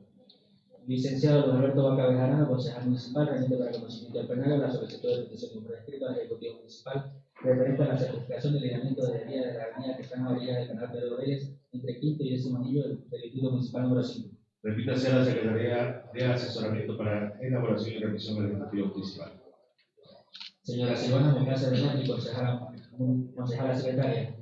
Licenciado Don Alberto Vaca Bejarano, concejal municipal, remite para conocimiento del plenario la solicitud de petición por escrito al Ejecutivo Municipal referente a la certificación de lineamiento de vía de la avenida que está en la orilla del canal Pedro Vélez entre quinto y décimo anillo del del Distrito Municipal número 5. Remítase a la Secretaría de Asesoramiento para elaboración y revisión al Ejecutivo Municipal. Señora Silvana Moncayo Remeto, concejala, mu- concejala secretaria,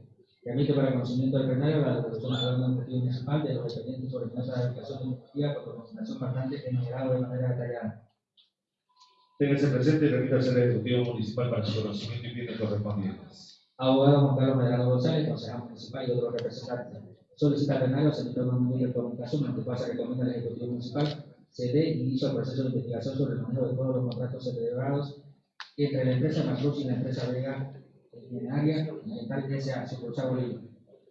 remite para conocimiento del plenario la resolución del órgano ejecutivo municipal de los expedientes sobre nota de aplicación de energía por documentación bastante enumerado de manera detallada. Téngase presente y remítase al Ejecutivo Municipal para su conocimiento y bienes correspondientes. Abogado Juan Carlos Medrano González, concejal municipal y otros representantes. Solicita plenario se emita una medida de comunicación ante se recomienda al Ejecutivo Municipal se dé inicio al proceso de investigación sobre el manejo de todos los contratos celebrados entre la empresa Macruz y la empresa Vega Minenaria Ambiental S.A. sucursal Bolivia.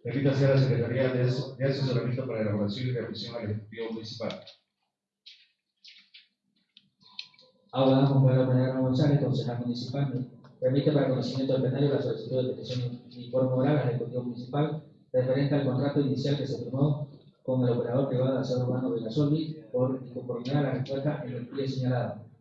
Remítase a la Secretaría de As- de Asesoramiento para elaboración y revisión al Ejecutivo Municipal. Abogado Juan Carlos Medrano González, concejal municipal, remite para conocimiento del plenario la solicitud de petición de informe oral al Ejecutivo Municipal referente al contrato inicial que se firmó con el operador privado de aseo urbano Vegasolvi por inconformidad a la respuesta en el pie señalado.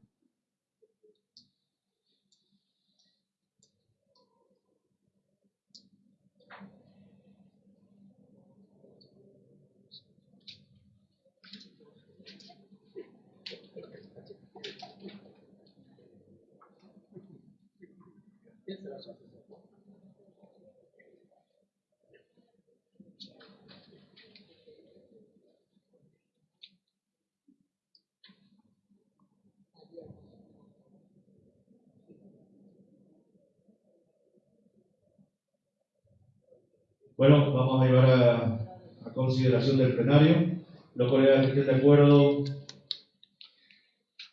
Bueno, vamos a llevar a, consideración del plenario. Los colegas que estén de acuerdo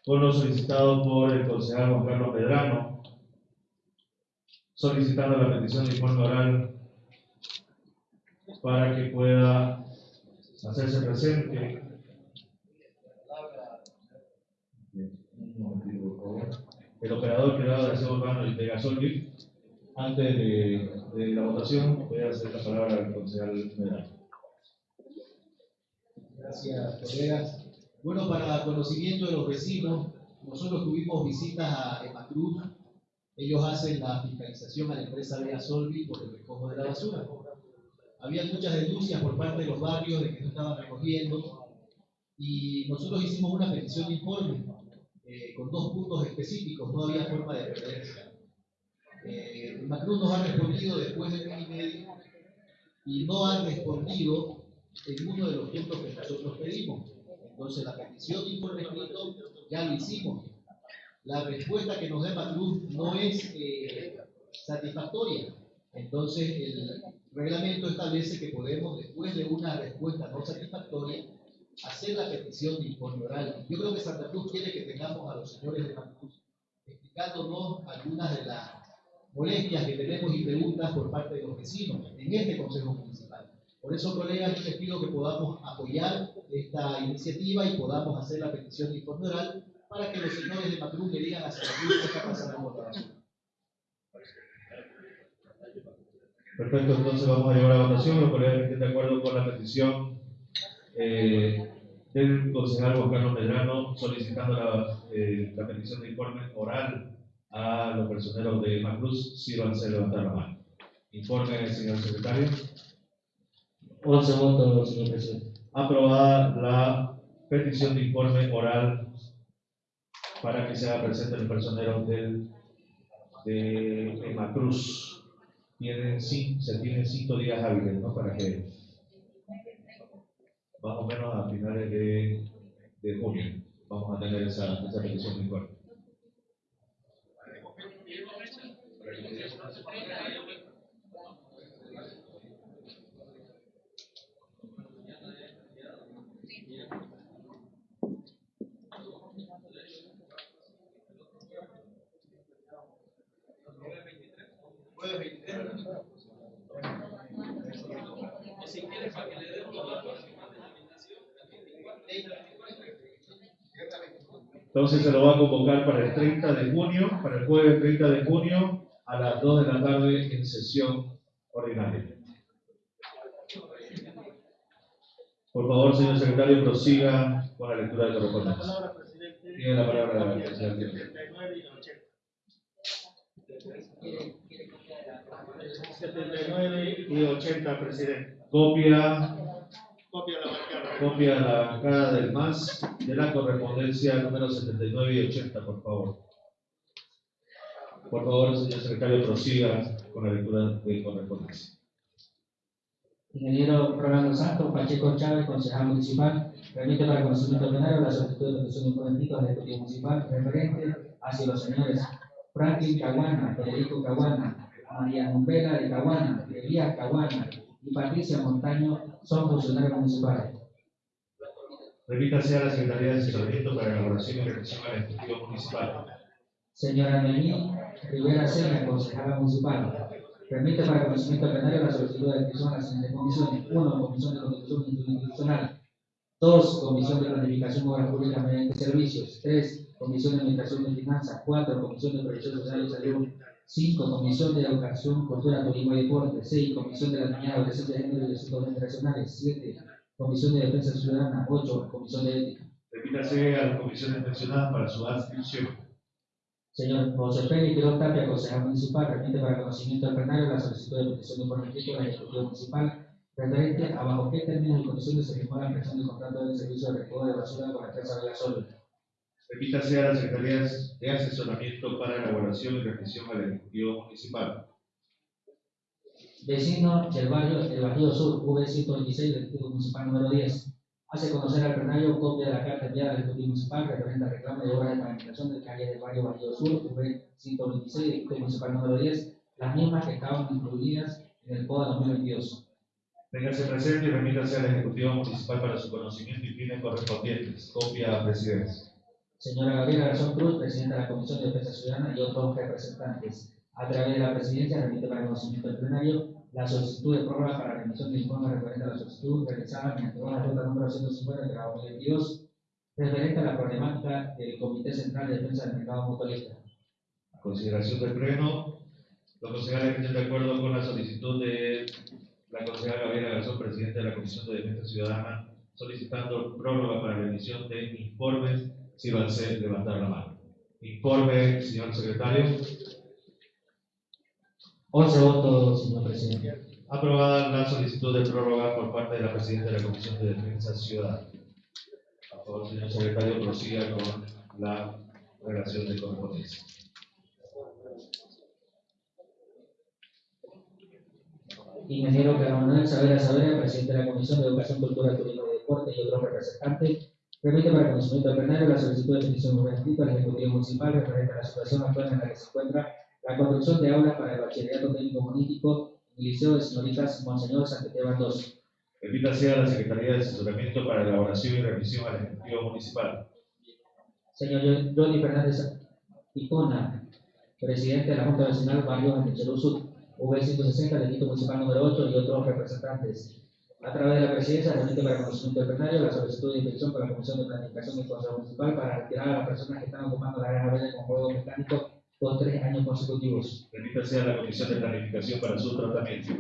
con lo solicitado por el concejal Juan Carlos Medrano, solicitando la petición de informe oral para que pueda hacerse presente. El operador privado de aseo urbano y Pegasolvi, antes de, la votación, voy a hacer la palabra al concejal Medrano. Gracias, colegas. Bueno, para conocimiento de los vecinos, nosotros tuvimos visitas a Emacruz. Ellos hacen la fiscalización a la empresa Vea Solvi por el recojo de la basura. Había muchas denuncias por parte de los barrios de que no estaban recogiendo y nosotros hicimos una petición de informe eh, con dos puntos específicos, no había forma de referencia. Eh, Emacruz nos ha respondido después de mes y medio y no ha respondido en uno de los puntos que nosotros pedimos. Entonces, la petición de informe escrito ya lo hicimos. la respuesta que nos da Macruz no es eh, satisfactoria. Entonces, el reglamento establece que podemos, después de una respuesta no satisfactoria, hacer la petición de informe oral. Yo creo que Santa Cruz quiere que tengamos a los señores de Macruz explicándonos algunas de las molestias que tenemos y preguntas por parte de los vecinos en este Consejo Municipal. Por eso, colegas, yo les pido que podamos apoyar esta iniciativa y podamos hacer la petición de informe oral para que los señores de Macruz le digan a Cruz qué está pasando la basura. Perfecto, entonces vamos a llevar a votación. Los colegas estén de acuerdo con la petición eh, del concejal Juan Carlos Medrano solicitando la, eh, la petición de informe oral a los personeros de Macruz, sírvanse a levantar la mano. Informe, señor secretario. 11 votos, señor presidente. Aprobada la petición de informe oral para que se haga presente el personero del, de Emacruz. Tienen, cin- se tienen cinco días hábiles, ¿no? Para que, más o menos a finales de, de junio, vamos a tener esa, esa petición de informe. Entonces se lo va a convocar para el 30 de junio, para el jueves 30 de junio a las 2 de la tarde en sesión ordinaria. Por favor, señor secretario, prosiga con la lectura de correspondencia. presidente. Tiene la palabra la Copia presidenta. 79 y 80. 79 y 80, presidente. Copia, Copia la copia bancada del MAS de la correspondencia número 79 y 80, por favor. Por favor, señor secretario, prosiga con la lectura de correspondencia. Ingeniero Rolando Santos, Pacheco Chávez, concejal municipal, remite para conocimiento plenario la solicitud de petición de informática al Ejecutivo Municipal referente hacia los señores Franklin Caguana, Federico Caguana, María Numbela de Caguana, Elías Caguana y Patricia Montaño son funcionarios municipales. Remítase a la Secretaría de Asesoramiento para elaboración y reflexión al Ejecutivo Municipal. Señora Noemí Rivera Sena, concejala municipal. Permite para conocimiento plenario la solicitud de admisión a las siguientes comisiones. Uno, Comisión de Constitución Institucional. Dos, Comisión de Planificación y Obras Públicas mediante Servicios. Tres, Comisión de Administración de Finanzas. Cuatro, Comisión de Protección Social y Salud. Cinco, Comisión de Educación, Cultura, Turismo y Deporte. Seis, Comisión de la Niñez, Adolescencia de Género y Asuntos Generacionales. Siete, Comisión de Defensa Ciudadana. Ocho, Comisión de Ética. Remítase a las comisiones mencionadas para su adscripción. Señor José Félix Quiroz Tapia, concejal municipal, remite para conocimiento del plenario la solicitud de petición de informe crítico del Ejecutivo Municipal referente a bajo qué términos y condiciones se firmó la prestación del contrato del servicio de recojo de basura con la empresa Velasol. Remítase a las Secretarías de Asesoramiento para elaboración y reflexión al Ejecutivo Municipal. Vecino del barrio El Bajío Sur, V126 del Ejecutivo Municipal número 10. Hace conocer al plenario copia de la carta enviada al Ejecutivo Municipal referente al reclamo de obras de pavimentación del calle del barrio Bajío Sur, V126 del Ejecutivo Municipal número 10, las mismas que estaban incluidas en el POA 2022. Téngase presente y remítase al Ejecutivo Municipal para su conocimiento y fines correspondientes. Copia a Presidencia. Señora Gabriela Garzón Cruz, Presidenta de la Comisión de Defensa Ciudadana y otros representantes. A través de la Presidencia, remite para conocimiento del plenario la solicitud de prórroga para la remisión de informe referente a la solicitud realizada mediante la ruta número 150 de la 2022, referente a la problemática del Comité Central de Defensa del Mercado Mutualista. A consideración del Pleno, los concejales que estén de acuerdo con la solicitud de la concejala Gabriela Garzón, Presidenta de la Comisión de Defensa Ciudadana, solicitando prórroga para la emisión de informes, a ser levantar la mano. Informe, señor secretario. 11 votos, señor presidente. Aprobada la solicitud de prórroga por parte de la Presidenta de la Comisión de Defensa Ciudadana. Por favor, señor secretario, prosiga con la relación de correspondencia. Ingeniero Carlos Manuel Savera Savera, Presidente de la Comisión de Educación, Cultura, Turismo y Deporte y otros representantes, Remite para conocimiento plenario la solicitud de petición gubernamental al Ejecutivo Municipal referente a la situación actual en la que se encuentra la construcción de aulas para el bachillerato técnico político en el Liceo de Señoritas Monseñor Santiago II. Remítase a la Secretaría de Asesoramiento para elaboración y remisión al Ejecutivo Municipal. Señor Johnny Fernández Icona, presidente de la Junta Vecinal Barrio Anticherú Sur, V160, del Distrito Municipal número 8 y otros representantes. A través de la presidencia, remite para conocimiento del plenario la solicitud de inspección por la Comisión de Planificación y Consejo Municipal para retirar a las personas que están ocupando la área verde con juego mecánico por tres años consecutivos. Remítase a la Comisión de Planificación para su tratamiento.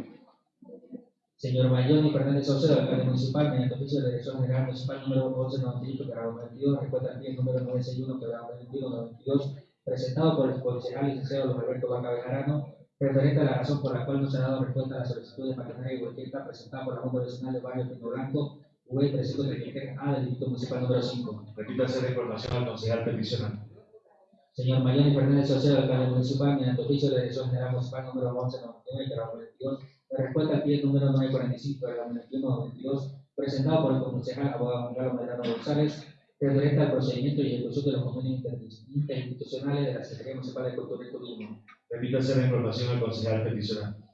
Señor Mayoni Fernández Saucedo, alcalde municipal, mediante oficio de la Dirección General Municipal número 1198, quebrado 22, respuesta al número 961, quebrado 21, 92, presentado por el concejal licenciado Luis Alberto Vaca Bejarano, referente a la razón por la cual no se ha dado respuesta a la solicitud de maquinaria y volqueta presentada por la Junta Vecinal del Barrio Pino Blanco, V 333A del Distrito Municipal número 5. Remítase la información al concejal peticionante. Señor Mayoni Fernández Saucedo, alcalde municipal, mediante oficio de la Dirección General Municipal número 1199, quebrado 22, de respuesta al pie número 945 de la 21-22, presentado por el concejal abogado Carlos Medrano González, referente al procedimiento y ejecución de los convenios inter- interinstitucionales de la Secretaría Municipal de Cultura y Turismo. Remítase la información al concejal peticionante.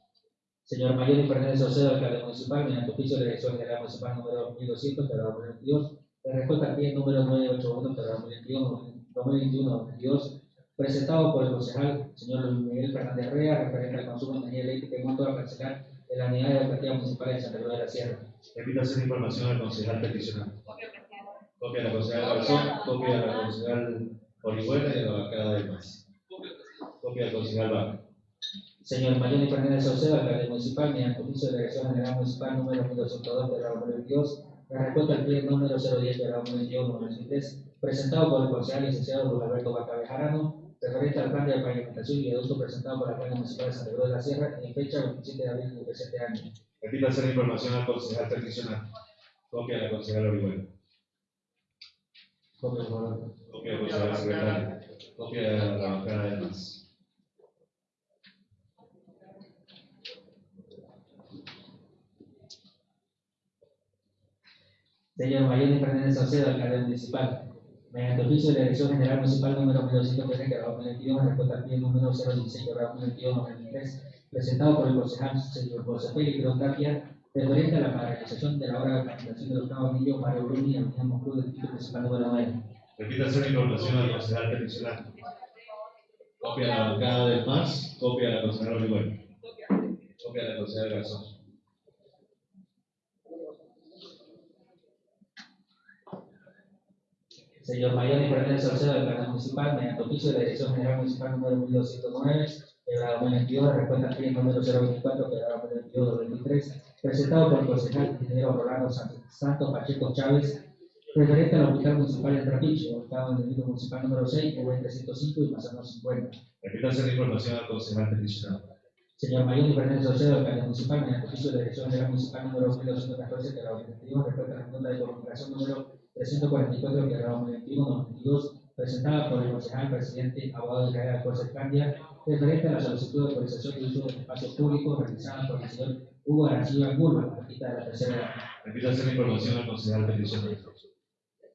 Señor Mayor Fernández Saucedo, alcalde municipal, mediante oficio de Dirección General Municipal número 1200, de la 2022, de respuesta al pie número 981, de la 2021, 2021-22, presentado por el concejal señor Luis Miguel Fernández Rea, referente al consumo de energía eléctrica en monto a cancelar en la unidad educativa municipal de Santa Cruz de la Sierra. Remítase la información al concejal peticionante. Copia de la concejal Garzón, copia de la concejal Orihuela y de la bancada de más. Copia del concejal Vaca. Señor Mayoni Fernández Saucedo, alcalde municipal, mediante oficio de la Dirección General Municipal número 1202 de la 2022, de respuesta al pie número 010 de la 2021-2023, presentado por el concejal licenciado Luis Alberto Vaca Bejarano, referente al plan de pavimentación y viaducto presentado por la Plana Municipal de Santa Cruz de la Sierra en fecha 27 de abril del presente año. Repítase la información al concejal peticionante. Copia de la concejal Orihuela. Más. Señor Mayoni Fernández Saucedo, alcalde municipal. Mediante oficio de la Dirección General Municipal número 1203 de la 2022, en respuesta al pie número 016 de la 2022-2023, presentado por el concejal señor José Félix Tapia, referente a la paralización de la obra de planificación del octavo anillo Mario Bruni, Avenida Moscú del Distrito Municipal número 9. Repítase la información al concejal peticionante. Copia de la bancada del MAS, copia de la concejal Orihuela. Copia de la concejal Garzón. Señor Mayoni Fernández Saucedo, alcalde municipal, mediante oficio de la Dirección General Municipal número 1209, de la 2022, de respuesta al número 024, de la 2022-2023, presentado por el concejal ingeniero Rolando Santos Pacheco Chávez, referente al hospital municipal de Trapiche, ubicado en el distrito municipal número 6, V 305 y Manzano 50. Repítase la información al concejal peticionante. Señor Mayoni Fernández Saucedo, alcalde municipal, mediante oficio de la Dirección General Municipal número 1214, de la 2022, respuesta a la Junta de Comunicación número 344, de la 2021-2022, presentada por el concejal presidente abogado Israel Alcorce Candia, referente a la solicitud de autorización de uso de espacios públicos realizada por el señor Hugo Arancibia Angulo, artista de la tercera edad. Repítase la información al concejal peticionante.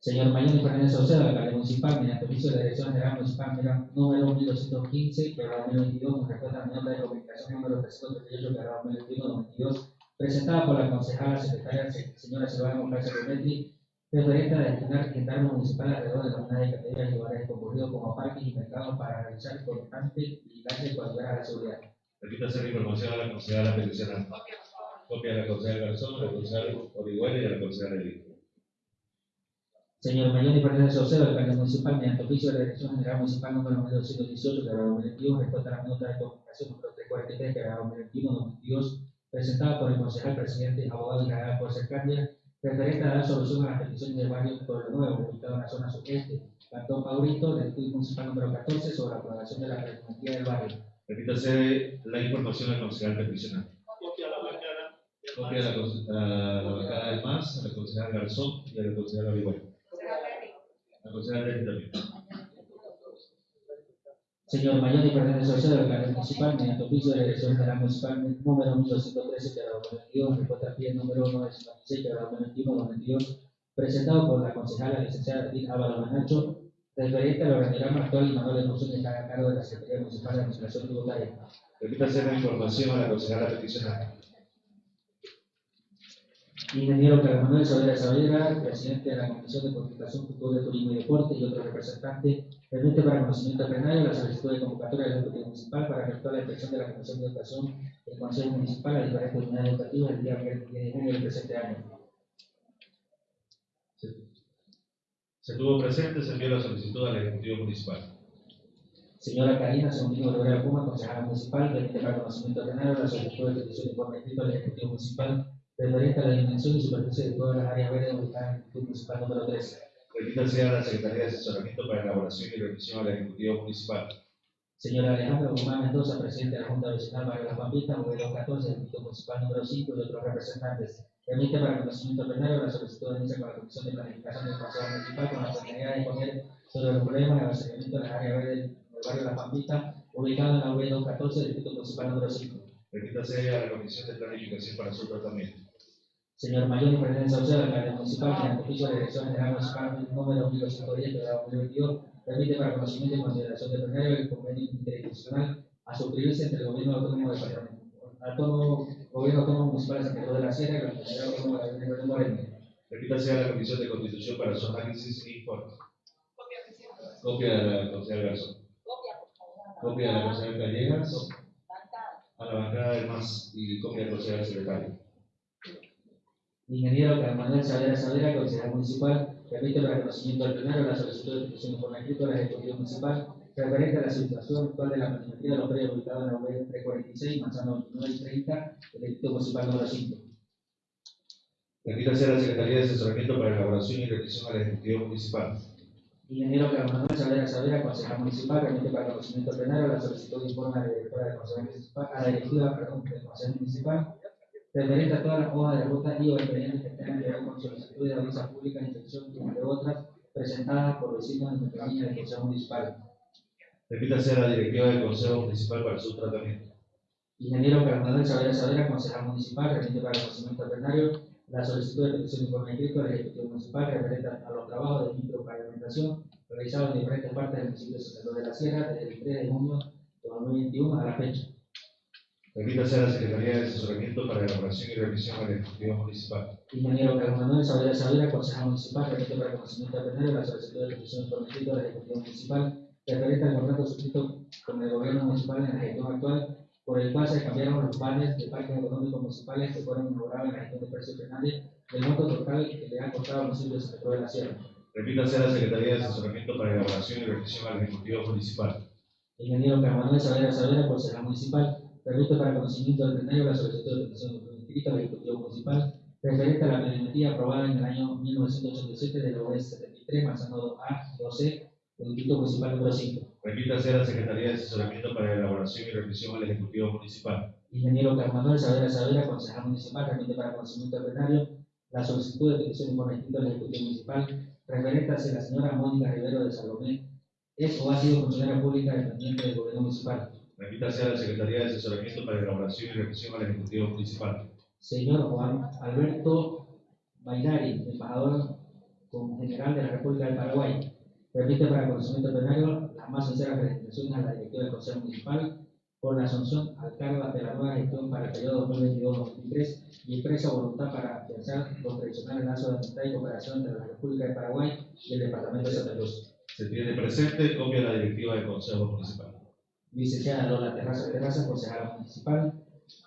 Señor Mayoni Fernández Saucedo, alcalde municipal, mediante oficio de la Dirección General Municipal mira, número 1215, de la 2022, con respuesta a la nota de comunicación número 338, de la 2021-2022, presentada por la concejala secretaria se- señora Silvana Moncayo Rometri, referente a destinar gendarme municipal alrededor de la unidad de categorías y lugares concurridos como parques y mercados para realizar constante vigilancia y coadyuvar a la seguridad. Repítase la información a la concejala peticionante. Copia de la concejal Garzón, de la concejal Orihuela y de la concejal Elí. Señor Mayoni Fernández Saucedo, alcalde municipal, mediante oficio de la Dirección General Municipal número 1218, de la 2021, respuesta a la nota de comunicación número 343, de la 2021-2022, presentada por el concejal presidente abogado Israel José Candia, referente a dar solución a las peticiones del barrio Pueblo Nuevo, ubicado en la zona sudeste, Cantón Paurito, del Estudio Municipal número 14, sobre la aprobación de la reglamentía del barrio. Repítase la información al concejal peticionante. Copia a la bancada. del Copia de la, bancada del MAS, a la concejal Garzón y a la concejal Orihuela. La concejal Elí también. Señor Mayoni Fernández Saucedo, alcalde municipal, mediante oficio de la Dirección General Municipal número 1213 de la 2022, respuesta pie número 956 de la 2021-2022, presentado por la concejala licenciada Edith Álvaro Manacho, referente al organigrama actual y manual de funciones a cargo de la Secretaría Municipal de Administración Tributaria. Repítase la información a la concejala peticionaria. Ingeniero Carlos Manuel Saavedra Saavedra, presidente de la Comisión de Comunicación, Cultura, Turismo y Deporte y otro representante, remite para conocimiento plenario la solicitud de convocatoria del Ejecutivo Municipal para efectuar la inspección de la Comisión de Educación del Consejo Municipal a diferentes unidades educativas el día 10 de junio del presente año. Se tuvo presente, se envió la solicitud al Ejecutivo Municipal. Señora Karina Segundino Rivera Puma, concejala municipal, remite para conocimiento plenario la solicitud de petición de informe escrito al Ejecutivo Municipal referente a la dimensión y superficie de todas las áreas verdes ubicadas en el Ejecutivo Municipal número 13. Repítase a la Secretaría de Asesoramiento para Elaboración y Revisión al Ejecutivo Municipal. Señora Alejandra Guzmán Mendoza, presidente de la Junta Vecinal Barrio La Pampita, modelo 14, Ejecutivo Municipal número 5 y otros representantes. Remite para conocimiento plenario la solicitud de inicio con la Comisión de Planificación del Consejo Municipal con la finalidad de poner sobre el problema del abastecimiento de las áreas verdes del barrio La Pampita, ubicado en la V 14 del Distrito Municipal número 5. Repítase a la Comisión de Planificación para su tratamiento. Señor Mayor Fernández Saucedo, alcalde municipal, en el oficio de la Dirección General Municipal número 1210 de la 2022, permite para conocimiento y consideración de plenario el convenio interinstitucional a suscribirse entre el Gobierno Autónomo de Autónomo, Gobierno Autónomo Municipal de San Pedro de la Sierra y la Comunidad Autónoma de la de Moreno. Repítase a la Comisión de Constitución para su análisis e informe. Copia de la concejal Garzón. Copia de la concejal Gallegas. A la bancada del MAS y copia del concejal secretario. Ingeniero Carlos Manuel Saavedra Saavedra, concejal municipal, remite para conocimiento del plenario la solicitud de de informe escrito al Ejecutivo Municipal referente a la situación actual de la planimetría de los predios ubicados en la UB 346, manzana 29 y 30, del Ejecutivo Municipal número 5. Repítase a la Secretaría de Asesoramiento para Elaboración y Revisión al Ejecutivo Municipal. Ingeniero Carlos Manuel Saavedra Saavedra, concejal municipal, remite para conocimiento plenario la solicitud de informe a la directora del Consejo Municipal, a la directiva perdón, del Consejo Municipal referente a todas las hojas de ruta y o expedientes que tengan que ver con solicitud de audiencia pública, inspección, entre otras, presentadas por vecinos en nuestra línea del Consejo Municipal. Repítase a la Directiva del Consejo Municipal para su tratamiento. Ingeniero Carlos Manuel Saavedra concejal municipal, remite para conocimiento plenario la solicitud de petición de informe escrito del Ejecutivo Municipal referente a los trabajos de micropavimentación realizados en diferentes partes del municipio de San de la Sierra desde el 3 de junio de 2021 a la fecha. Repítase a la Secretaría de Asesoramiento para Elaboración y Revisión al Ejecutivo Municipal. Ingeniero Carlos Manuel Saavedra Saavedra, concejal municipal, remite para conocimiento plenario la solicitud de petición de informe escrito del Ejecutivo Municipal referente al contrato suscrito con el gobierno municipal en la gestión actual, por el cual se cambiaron los planes de parques económicos municipales que fueron inaugurados en la gestión de Precio Fernández, del monto total que le han costado al municipio de San de la Sierra. Repítase a la Secretaría de Asesoramiento para Elaboración y Revisión al Ejecutivo Municipal. Ingeniero Carlos Manuel Saavedra Saavedra, concejal municipal, permite para conocimiento del plenario la solicitud de petición de informe escrito al Ejecutivo Municipal referente a la planimetría aprobada en el año 1987 de la OES 73, manzano A 12, del Distrito Municipal número 5. Repítase a la Secretaría de Asesoramiento para Elaboración y Revisión al Ejecutivo Municipal. Ingeniero Manuel Saavedra Saavedra, concejal municipal, remite para conocimiento del plenario la solicitud de petición informe escrito al Ejecutivo Municipal referente a si la señora Mónica Rivero de Salomé es o ha sido funcionaria pública dependiente del gobierno municipal. Repítase a la Secretaría de Asesoramiento para Elaboración y Revisión al Ejecutivo Municipal. Señor Juan Alberto Bailari, embajador con general de la República del Paraguay, permite para conocimiento plenario las más sinceras felicitaciones a la directiva del Consejo Municipal por la asunción al cargo de la nueva gestión para el periodo 2022-2023 y expresa voluntad para afianzar los tradicionales lazos de amistad y cooperación entre la República de Paraguay y el Departamento de Santa Cruz. Se tiene presente copia de la Directiva del Consejo Municipal. Licenciada Lola Terraza Terraza, concejala municipal,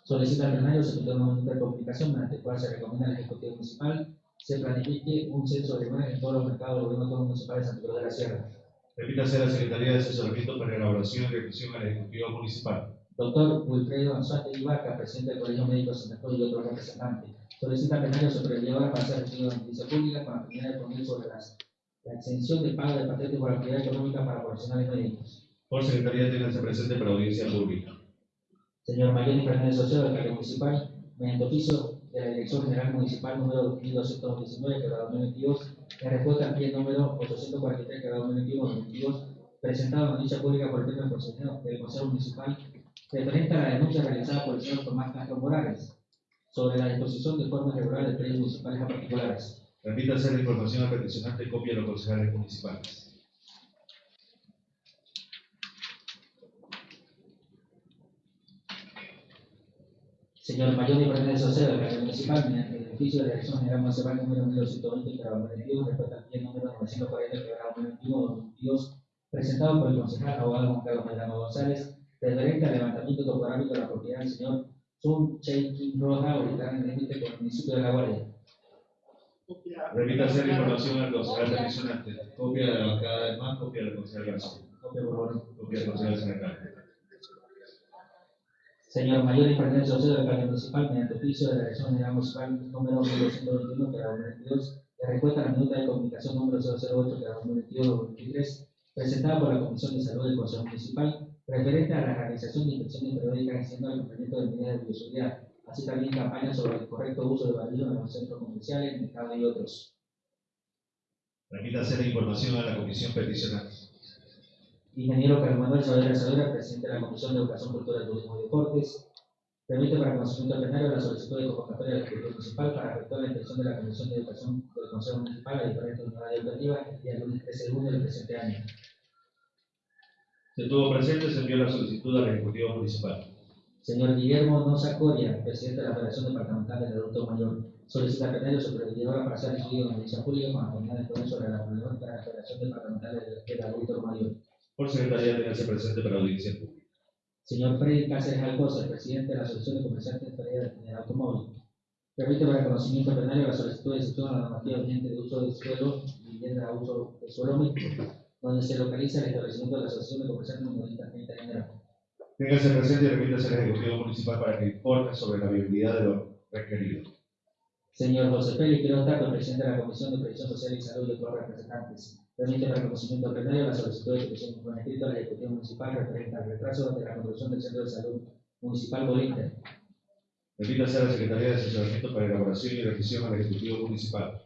solicita al plenario se emita una nota de comunicación mediante el cual se recomienda al Ejecutivo Municipal se planifique un censo de imágenes en todos los mercados del gobierno autónomo municipal de San Pedro de la Sierra. Repítase a la Secretaría de Asesoramiento para Elaboración y Revisión al Ejecutivo Municipal. Doctor Wilfredo Anzuate Ibarca, presidente del Colegio Médico de Cruz y otros representantes, solicita plenario sobrellevar para ser recibido en justicia pública con la finalidad de poner sobre las, la exención del pago de patente por actividad económica para profesionales médicos. Por Secretaría, ténganse presente para audiencia pública. Señor Mayoni Fernández Socio, alcalde municipal, mediante oficio de la Dirección General Municipal número 1219, que era 2022, en respuesta al pie número 843, que era 2021-2022, presentado en dicha pública por el del Consejo, del Consejo Municipal, referente a la denuncia realizada por el señor Tomás Castro Morales sobre la disposición de forma irregular de predios municipales a particulares. Remítase la información al peticionante, copia a los concejales municipales. Señor Mayor de Fernández Saucedo, alcalde municipal, mediante el oficio de la Dirección General Municipal número 1220, grado 21, respecto al pie número 940, grado 21, 2022, presentado por el concejal abogado Juan Carlos González, referente al levantamiento topográfico de la propiedad del señor Sun Chey Kim Roja, ubicada en el límite con el municipio de La Guardia. Remítase la información al concejal peticionante, copia de la bancada de MAN, copia del concejal Copia, por favor. copia del concejal. Señor Mayor y Fernández Saucedo, alcalde municipal, mediante oficio de la Dirección General Municipal número 1221, grado 2022, que respuesta a la minuta de comunicación número 008, grado 2022-2023, presentada por la Comisión de Salud del Consejo Municipal, referente a la realización de inspecciones periódicas haciendo el cumplimiento de medidas de bioseguridad, así también campañas sobre el correcto uso de barrillos en los centros comerciales, mercados y otros. Remítase la información a la comisión peticionante. Ingeniero Carlos Manuel Saavedra Saavedra, presidente de la Comisión de Educación, Cultura, Turismo y Deportes, permite para conocimiento plenario la solicitud de convocatoria del Ejecutivo Municipal para efectuar la intención de la Comisión de Educación del Consejo Municipal a diferentes unidades educativas el día lunes 13 de junio del presente año. Se tuvo presente, se envió la solicitud al Ejecutivo Municipal. Señor Guillermo Noza Coria, presidente de la Federación Departamental del Adulto Mayor, solicita plenario supervisora para ser estudiado en la pública con la comunidad de sobre la problemática de la Federación Departamental del Adulto Mayor. Por secretaría, téngase presente para audiencia pública. Señor Freddy Cáceres Alcosa, presidente de la Asociación de Comerciantes de del Automóvil. Permite para conocimiento plenario la solicitud de excepción a la normativa vigente de uso de suelo, vivienda a uso de suelo mixto, donde se localiza el establecimiento de la Asociación de Comerciantes 30 de enero. Téngase presente y remítase al Ejecutivo Municipal para que informe sobre la viabilidad de lo requerido. Señor José Félix Quiroz Tato, presidente de la Comisión de Previsión Social y Salud y otros representantes. Permite para conocimiento plenario la solicitud de ejecución con escrito al Ejecutivo Municipal referente al retraso de la construcción del Centro de Salud Municipal Bolívar. Remítase a la Secretaría de Asesoramiento para elaboración y revisión al Ejecutivo Municipal.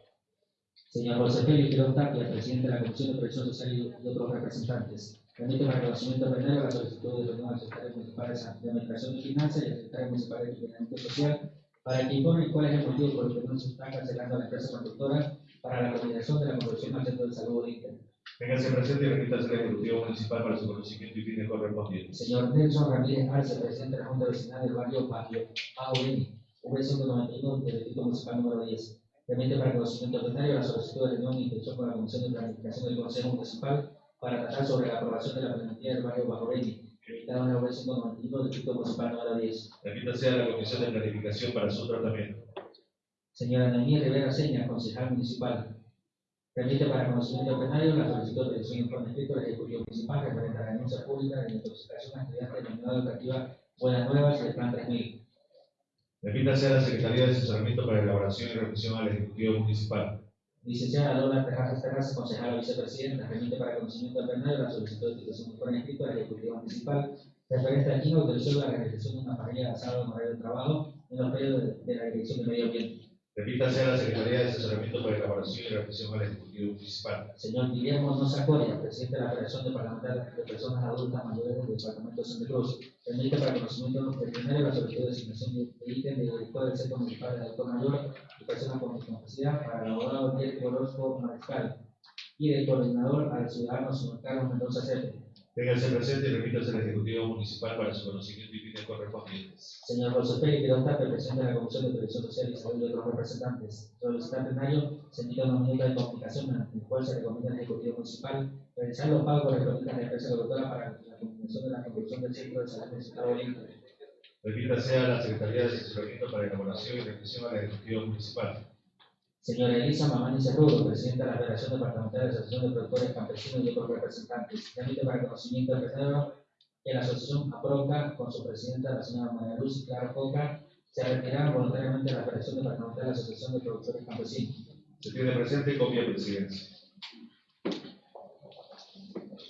Señor José Félix Quiroz Tapia, presidente de la Comisión de Previsión Social y otros representantes. Permite para conocimiento plenario la solicitud de reunión al secretario municipal de Administración y Finanzas y al secretario municipal de Equipamiento Social para que informe cuál es el motivo por el que no se está cancelando a la empresa constructora para la coordinación de la centro de salud Bolívar. Téngase presente y remítase al Ejecutivo Municipal para su conocimiento y fines correspondientes. Señor Nelson Ramírez Arce, presidente de la Junta Vecinal del barrio Bajo Bajo V191 del Distrito Municipal número 10. Permite para conocimiento plenario la solicitud de reunión e inspección con la Comisión de Planificación del Consejo Municipal para tratar sobre la aprobación de la plantilla del barrio Bajo ubicado en la V191 del Distrito Municipal número 10. Remítase a la Comisión de Planificación para su tratamiento. Señora Noemí Rivera Seña, concejal municipal. Permite para conocimiento plenario la solicitud de revisión informe escrito del Ejecutivo Municipal referente a la denuncia pública de intoxicación a estudiantes de la unidad educativa Buenas Nuevas del Plan 3000. Remítase a la Secretaría de Asesoramiento para elaboración y revisión al Ejecutivo Municipal. Licenciada Lola Terrazas Terrazas, concejala vicepresidenta, remite para conocimiento plenario la solicitud de institución informe escrito del Ejecutivo Municipal referente a quien autorizó la realización de una parrilla de asado en horario de trabajo en los periodos de la Dirección de Medio Ambiente. Remítase a la Secretaría de Asesoramiento para elaboración y revisión al Ejecutivo Municipal. Señor Guillermo Noza Coria, presidente de la Federación Departamental de Personas Adultas Mayores del Departamento de Santa Cruz, permite para conocimiento plenario la solicitud de asignación de ítem de director del Centro Municipal de Adulto Mayor y Personas con Discapacidad para el abogado Diego Orozco Mariscal y del coordinador al ciudadano señor Carlos Mendoza Cepe. Téngase presente y remítase al Ejecutivo Municipal para su conocimiento y fines correspondientes. Señor José Félix Quiroz Tapia, presidente de la Comisión de Previsión Social y Salud y otros representantes. Solicitar plenario se emite una minuta de comunicación mediante el cual se recomienda al Ejecutivo Municipal realizar los pagos correspondientes a la empresa productora para la combinación de la construcción del centro de salud municipal Bolívar. Remítase a la Secretaría de Asesoramiento para elaboración y revisión al Ejecutivo Municipal. Señora Elisa Mamani Cerrudo, presidenta de la Federación Departamental de la Asociación de Productores Campesinos y otros representantes. Permite para conocimiento del plenario que la asociación APROCA, con su presidenta, la señora María Luz Clara Coca, se retiraron voluntariamente de la Federación Departamental de la Asociación de Productores Campesinos. Se tiene presente copia de presidencia.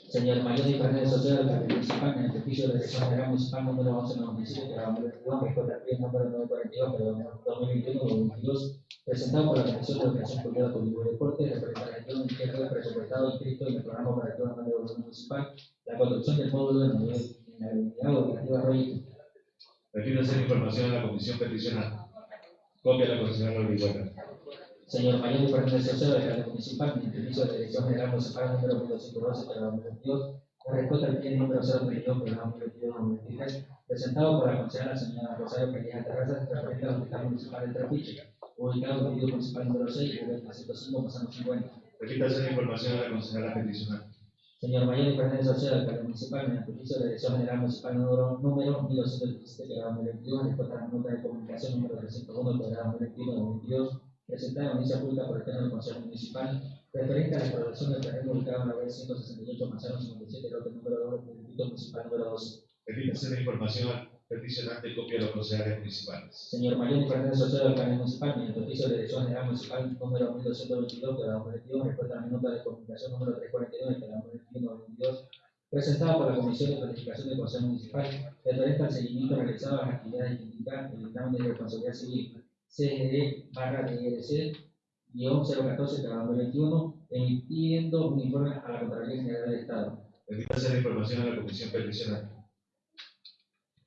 Señor Mayor de Fernández Sociedad del Partido Municipal, en el ejercicio de la Dirección General Municipal número 1197, que la 2022, respuesta al pie número 942, pero 2021-2022, presentado por la Comisión de Educación, Cultura, Turismo y Deporte, a la gestión del tierra presupuestado inscrito en el programa operativo de gobierno municipal, la construcción del módulo de la en la unidad educativa Arroyo. Remítase la información a la Comisión Peticional. Copia de la Orihuela. Señor Mayor y Fernández alcalde municipal, mi permiso de dirección general municipal número 1212 para 2022, la respuesta al pie número 032 para 2022-2023, presentado por la concejala señora Rosario Peña Terrazas, referente al hospital municipal de Trapiche, ubicado en el Partido Municipal número 6, cubierta 105, pasando 50. Remítase la información a la concejala peticional. Señor Mayor y Fernández Oceo, alcalde municipal, mediante permiso de dirección general municipal número, número 1217 para 2022, respuesta a la nota de comunicación número 301 para 2021-2022, presentada en audiencia pública por el pleno del Consejo Municipal, referente a la explotación del terreno ubicado en la vez 168 Manzano 57, lote número 2 del Distrito Municipal número 12. Remítase la información al peticionante copia a los concejales municipales. Señor Mayor y Fernández Oceo, alcalde municipal, mediante oficio de dirección general municipal número 1222 de la 2021, respuesta a la nota de comunicación número 349 de la 2021-2022, presentada por la Comisión de Planificación del Consejo Municipal, referente al seguimiento realizado a las actividades que indican el examen de responsabilidad civil CGD barra DRC guion 014 de la 2021, emitiendo un informe a la Contraloría General del Estado. Remítase la información a la comisión peticional.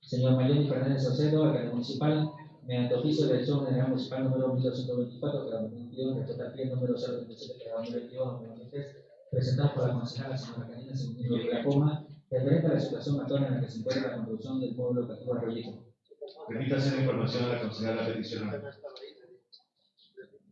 Señor Mayoni Fernández Saucedo, alcalde municipal, mediante oficio de elección general municipal número 1224 de la 2022, respecto al pie número 037 de la 2022-2023, presentado por la concejala señora Karina Segundo de la Coma, referente a la situación actual en la que se encuentra la construcción del módulo educativo Arroyito. Remítase la información a la concejala peticional.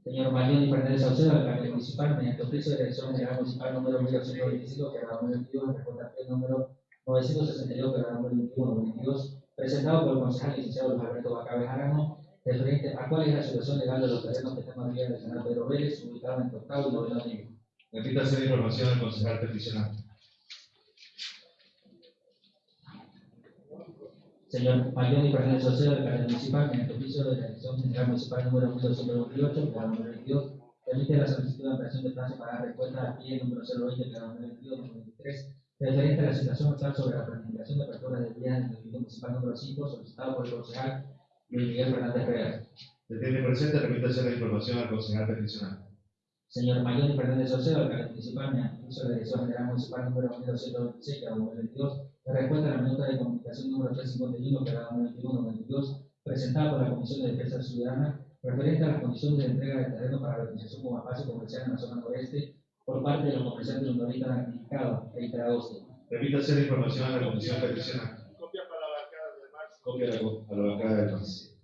Señor Mayoni Fernández Saucedo, alcalde municipal, mediante oficio de elección general municipal número 1225 de la 2022, respecto al pie número 962 de la 2021-2022, presentado por el concejal licenciado Luis Alberto Bacabe Jarano, referente a cuál es la situación legal de los terrenos que están arriba del canal Pedro Vélez, ubicado en Octavo y Noveno Nivel. Remítase la información al concejal peticional. Señor Payón y personal socio del Canal Municipal, en el oficio de la Dirección General Municipal número 1228, cada 22, permite la solicitud de ampliación de plazo para dar respuesta a PIE número 020, cada 22, 93, referente a la situación actual sobre la planificación de apertura de vías en el distrito municipal número 5, solicitado por el concejal Luis Miguel Fernández Real. Se tiene presente, remítase la información al concejal peticionario. Señor Mayor Fernández Socio, alcalde municipal, me anuncio la dirección general municipal número 1226, cada 22, se recuenta la nota de comunicación número 351, pegada 91-92, presentada por la Comisión de Defensa Ciudadana, referente a las condiciones de entrega de terreno para la organización como espacio comercial en la zona noreste por parte de los comerciantes minoristas activados e integrados. Repítase la información a la Comisión Peticionaria. Copia para la bancada del MAS. Copia a la bancada del MAS.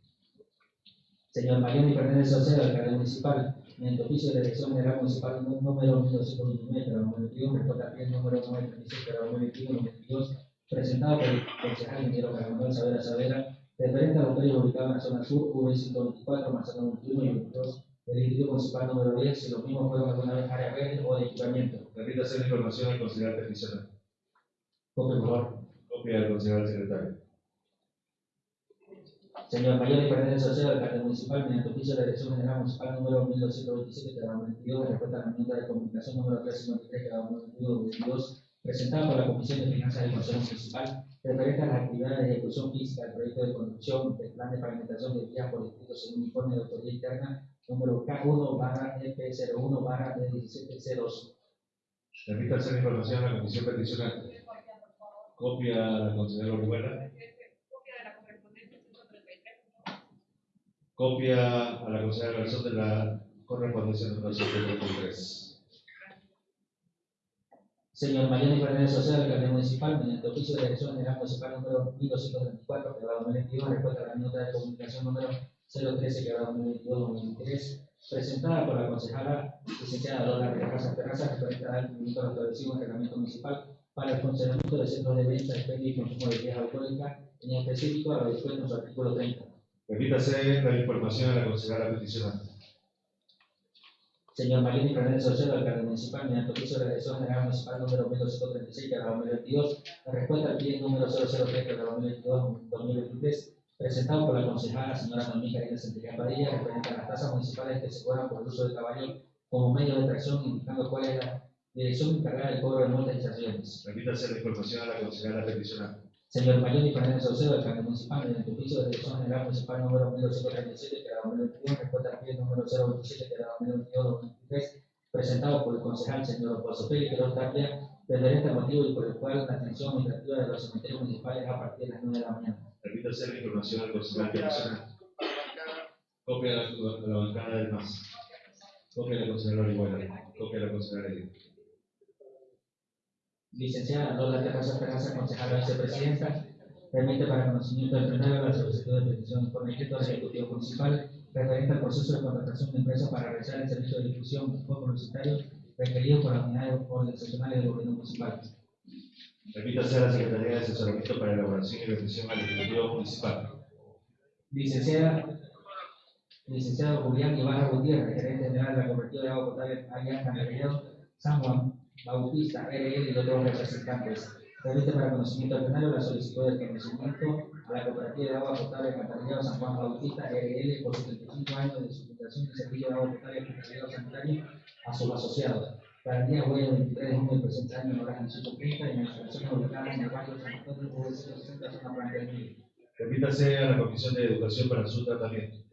Señor Mariano Fernández Salcedo, alcalde municipal, mediante oficio de dirección general municipal número 1229, número 21, respuesta 10, número 936, número 21, 22, presentado por el concejal ingeniero Carlos Manuel Savera Savera, referente a los predios ubicados en la zona sur, V124, Manzano 21 y 22, del distrito municipal número 10, si los mismos fueron alguna vez área verde o de equipamiento. Remítase la información al concejal peticional. Copia, por favor. Copia al concejal secretario. Señor Mayor y Fernández Oceo, alcalde municipal, mediante oficio de dirección general municipal número 1227 de la 2022, respuesta a la minuta de comunicación número 353 de la 2022, presentada por la Comisión de Finanzas del Consejo Municipal, referente a las actividades de ejecución física del proyecto de construcción del plan de pavimentación de vías por distrito según informe de autoría interna número K1 barra EP01 barra D1702. Remítase la información a la comisión peticional. Copia a la concejala Orihuela. copia de la correspondencia 133. Copia a la concejala Garzón de la correspondencia número 133. Señor Mariano Fernández Oceo, alcalde municipal, mediante oficio de dirección general municipal número 1234, que va 2022, respuesta a la nota de comunicación número 013, que va 2022-2023, presentada por la concejala licenciada Lola Terrazas Terrazas, referente al cumplimiento de establecido en reglamento municipal para el funcionamiento de centros de venta, expendio y consumo de bebidas alcohólicas, en específico a lo dispuesto en su artículo 30. Remítase la información a la concejala peticional. Señor Mariano Fernández Oceo, alcalde municipal, mediante oficio de la dirección general municipal número 1236 de la 2022, en respuesta al pie número 003 de la 2022-2023, presentado por la concejala señora Noemí Karina Centella Padilla, referente a las tasas municipales que se cobran por el uso del caballo como medio de tracción, indicando cuál es la dirección encargada del cobro de multas y sanciones. Remítase la información a la concejala peticional. Señor Mariano Fernández Oceo, alcalde municipal, mediante oficio de dirección general municipal número 1237 de la 2021, respuesta al pie número 027 de la 2022-2023, presentado por el concejal señor José Félix Queiroz Tapia, referente al motivo y por el cual la atención administrativa de los cementerios municipales a partir de las 9 de la mañana. Remítase la información al concejal bancada. Copia a la, bancada del MAS. Copia de la concejal Orihuela. Copia de la concejal Edith. Licenciada Lola Terraza Terraza, concejala vicepresidenta, remite para conocimiento del plenario la solicitud de petición de informe escrito al Ejecutivo Municipal referente al proceso de contratación de empresa para realizar el servicio de difusión publicitario requerido por las unidades organizacionales del gobierno municipal. Remítase a la Secretaría de Asesoramiento para Elaboración y Revisión al Ejecutivo Municipal. Licenciada, licenciado Julián Ibarra Gutiérrez, gerente general de la cooperativa de agua potable Alianza San Juan Bautista, RL y otros representantes. Remite para conocimiento plenario la solicitud de reconocimiento a la cooperativa de agua potable Alcantarillado San Juan Bautista, RL, por 75 años de su fundación de servicio de agua potable Alcantarillado Sanitario a sus asociados. Para el día jueves 23 de junio del presente año, en horas 18.30, en la instalación ubicada en el barrio San Antonio, V060, zona Blanca del Mil. Remítase a la Comisión de Educación para su tratamiento.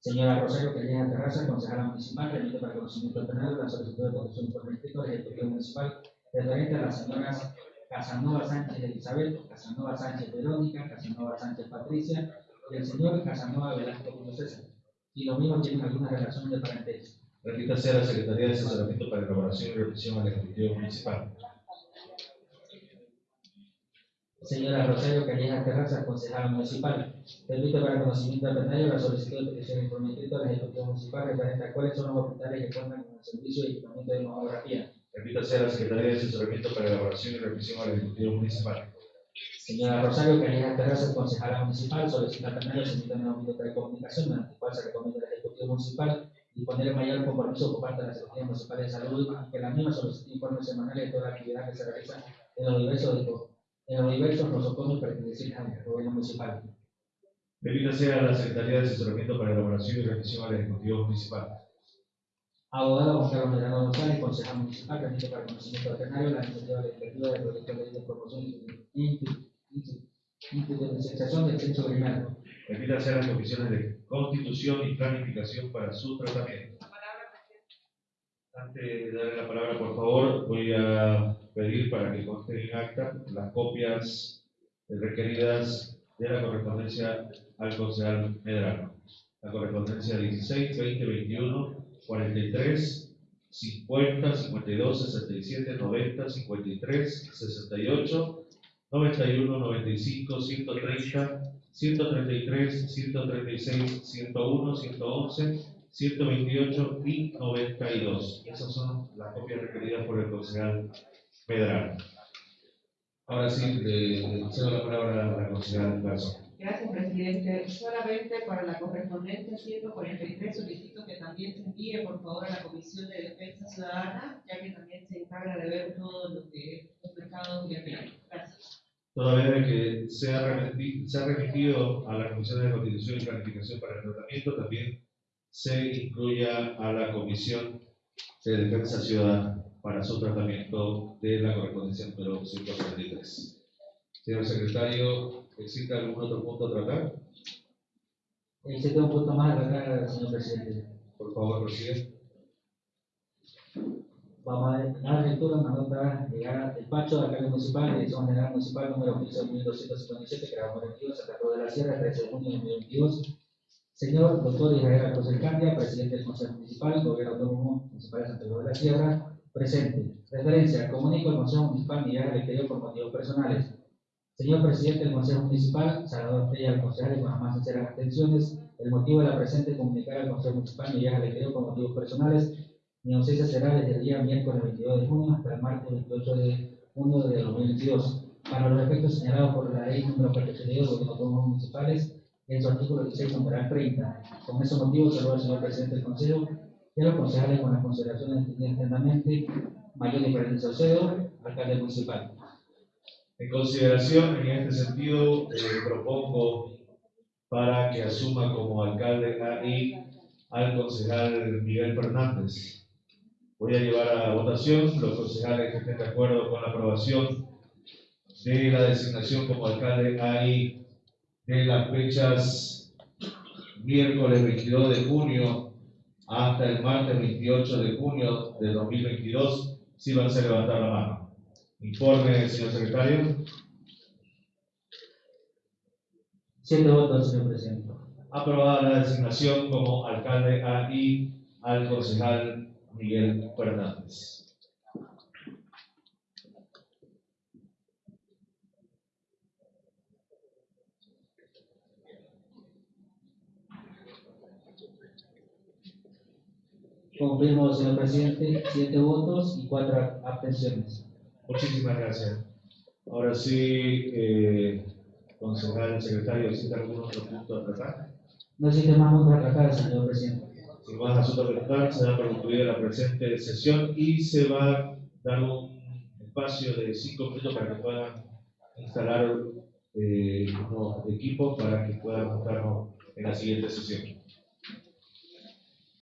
Señora Rosario Calleja Terraza, concejala municipal, remite para conocimiento plenario la solicitud de protección por escrito del Ejecutivo Municipal referente a las señoras Casanova Sánchez Elizabeth, Casanova Sánchez Verónica, Casanova Sánchez Patricia y el señor Casanova Velasco Julio César. Y los mismos tienen alguna relación de parentesco. Remítase a la Secretaría de Asesoramiento para Elaboración y Revisión al Ejecutivo Municipal. Señora Rosario Calleja Terraza, concejala municipal, remite para conocimiento del plenario la solicitud de petición de informe escrito al Ejecutivo Municipal referente a cuáles son los hospitales que cuentan con el servicio de equipamiento de mamografía. Remítase a la Secretaría de Asesoramiento para Elaboración y Revisión al Ejecutivo Municipal. Señora Rosario Calleja Terraza, concejala municipal, solicita al plenario se emita una nota de comunicación mediante la cual se recomienda al Ejecutivo Municipal disponer el mayor compromiso por parte de la Secretaría Municipal de Salud que la misma solicite informes semanales de toda la actividad que se realiza en los diversos, en los diversos nosocomios pertenecientes al gobierno municipal. Remítase a la Secretaría de Asesoramiento para Elaboración y Revisión al Ejecutivo Municipal. Abogado Juan Carlos Medrano González, concejal municipal, remite para conocimiento del plenario la iniciativa legislativa del proyecto de ley de promoción y institucionalización del censo primario. Remítase a las comisiones de Constitución y Planificación para su tratamiento. Antes de darle la palabra, por favor, voy a pedir para que conste en acta las copias requeridas de la correspondencia al concejal Medrano. La correspondencia 16, 20, 21, 43, 50, 52, 67, 90, 53, 68, 91, 95, 130, 133, 136, 101, 111, 128 y 92. Esas son las copias requeridas por el concejal Medrano. Ahora sí, le cedo la palabra a la concejal Garza. Gracias, presidente. Solamente para la correspondencia 143 solicito que también se envíe, por favor, a la Comisión de Defensa Ciudadana, ya que también se encarga de ver todo lo que los mercados ambiente. Gracias. Toda vez que se ha remitido a la Comisión de Constitución y Planificación para el tratamiento, también se incluya a la Comisión de Defensa Ciudadana para su tratamiento de la correspondencia número 143. Señor secretario, ¿existe algún otro punto a tratar? Existe un punto más a tratar, señor presidente. Por favor, presidente. Vamos a dar lectura a una nota al despacho de alcalde municipal, dirección general municipal número 15.257, creado en 22, Santa Cruz de la Sierra, 13 de junio de 2022. Señor doctor Israel Alcocer Candia, presidente del Consejo Municipal, Gobierno Autónomo Municipal de Cruz de la Sierra, presente. Referencia, comunico al Consejo Municipal mi viaje al exterior por motivos personales. Señor presidente del Consejo Municipal, Salvador Freya, al concejal, con las más sinceras atenciones, el motivo de la presente es comunicar al Consejo Municipal mi viaje al exterior por motivos personales. Mi ausencia será desde el día miércoles 22 de junio hasta el martes 28 de junio de 2022. Para los efectos señalados por la ley número 482 de los autónomos municipales, en su artículo 16, numeral 30. Con ese motivo, saludo al señor presidente del Consejo y a los concejales con las consideraciones entendidas atentamente. Mayor Diferente Saucedo, alcalde municipal. En consideración, en este sentido, eh, propongo para que asuma como alcalde ahí al concejal Miguel Fernández. Voy a llevar a votación los concejales que estén de acuerdo con la aprobación de la designación como alcalde ahí de las fechas miércoles 22 de junio hasta el martes 28 de junio de 2022, si van a levantar la mano. Informe, señor secretario. Siete votos, señor presidente. Aprobada la designación como alcalde ahí al concejal Miguel Fernández. Confirmo, señor presidente, siete votos y cuatro abstenciones. Muchísimas gracias. Ahora sí, eh, concejal secretario, ¿existe algún otro punto a tratar? No existe más puntos a tratar, señor presidente. Sin más asuntos que tratar, se da por concluida la presente sesión y se va a dar un espacio de cinco minutos para que puedan instalar eh, unos equipos para que puedan montarnos en la siguiente sesión.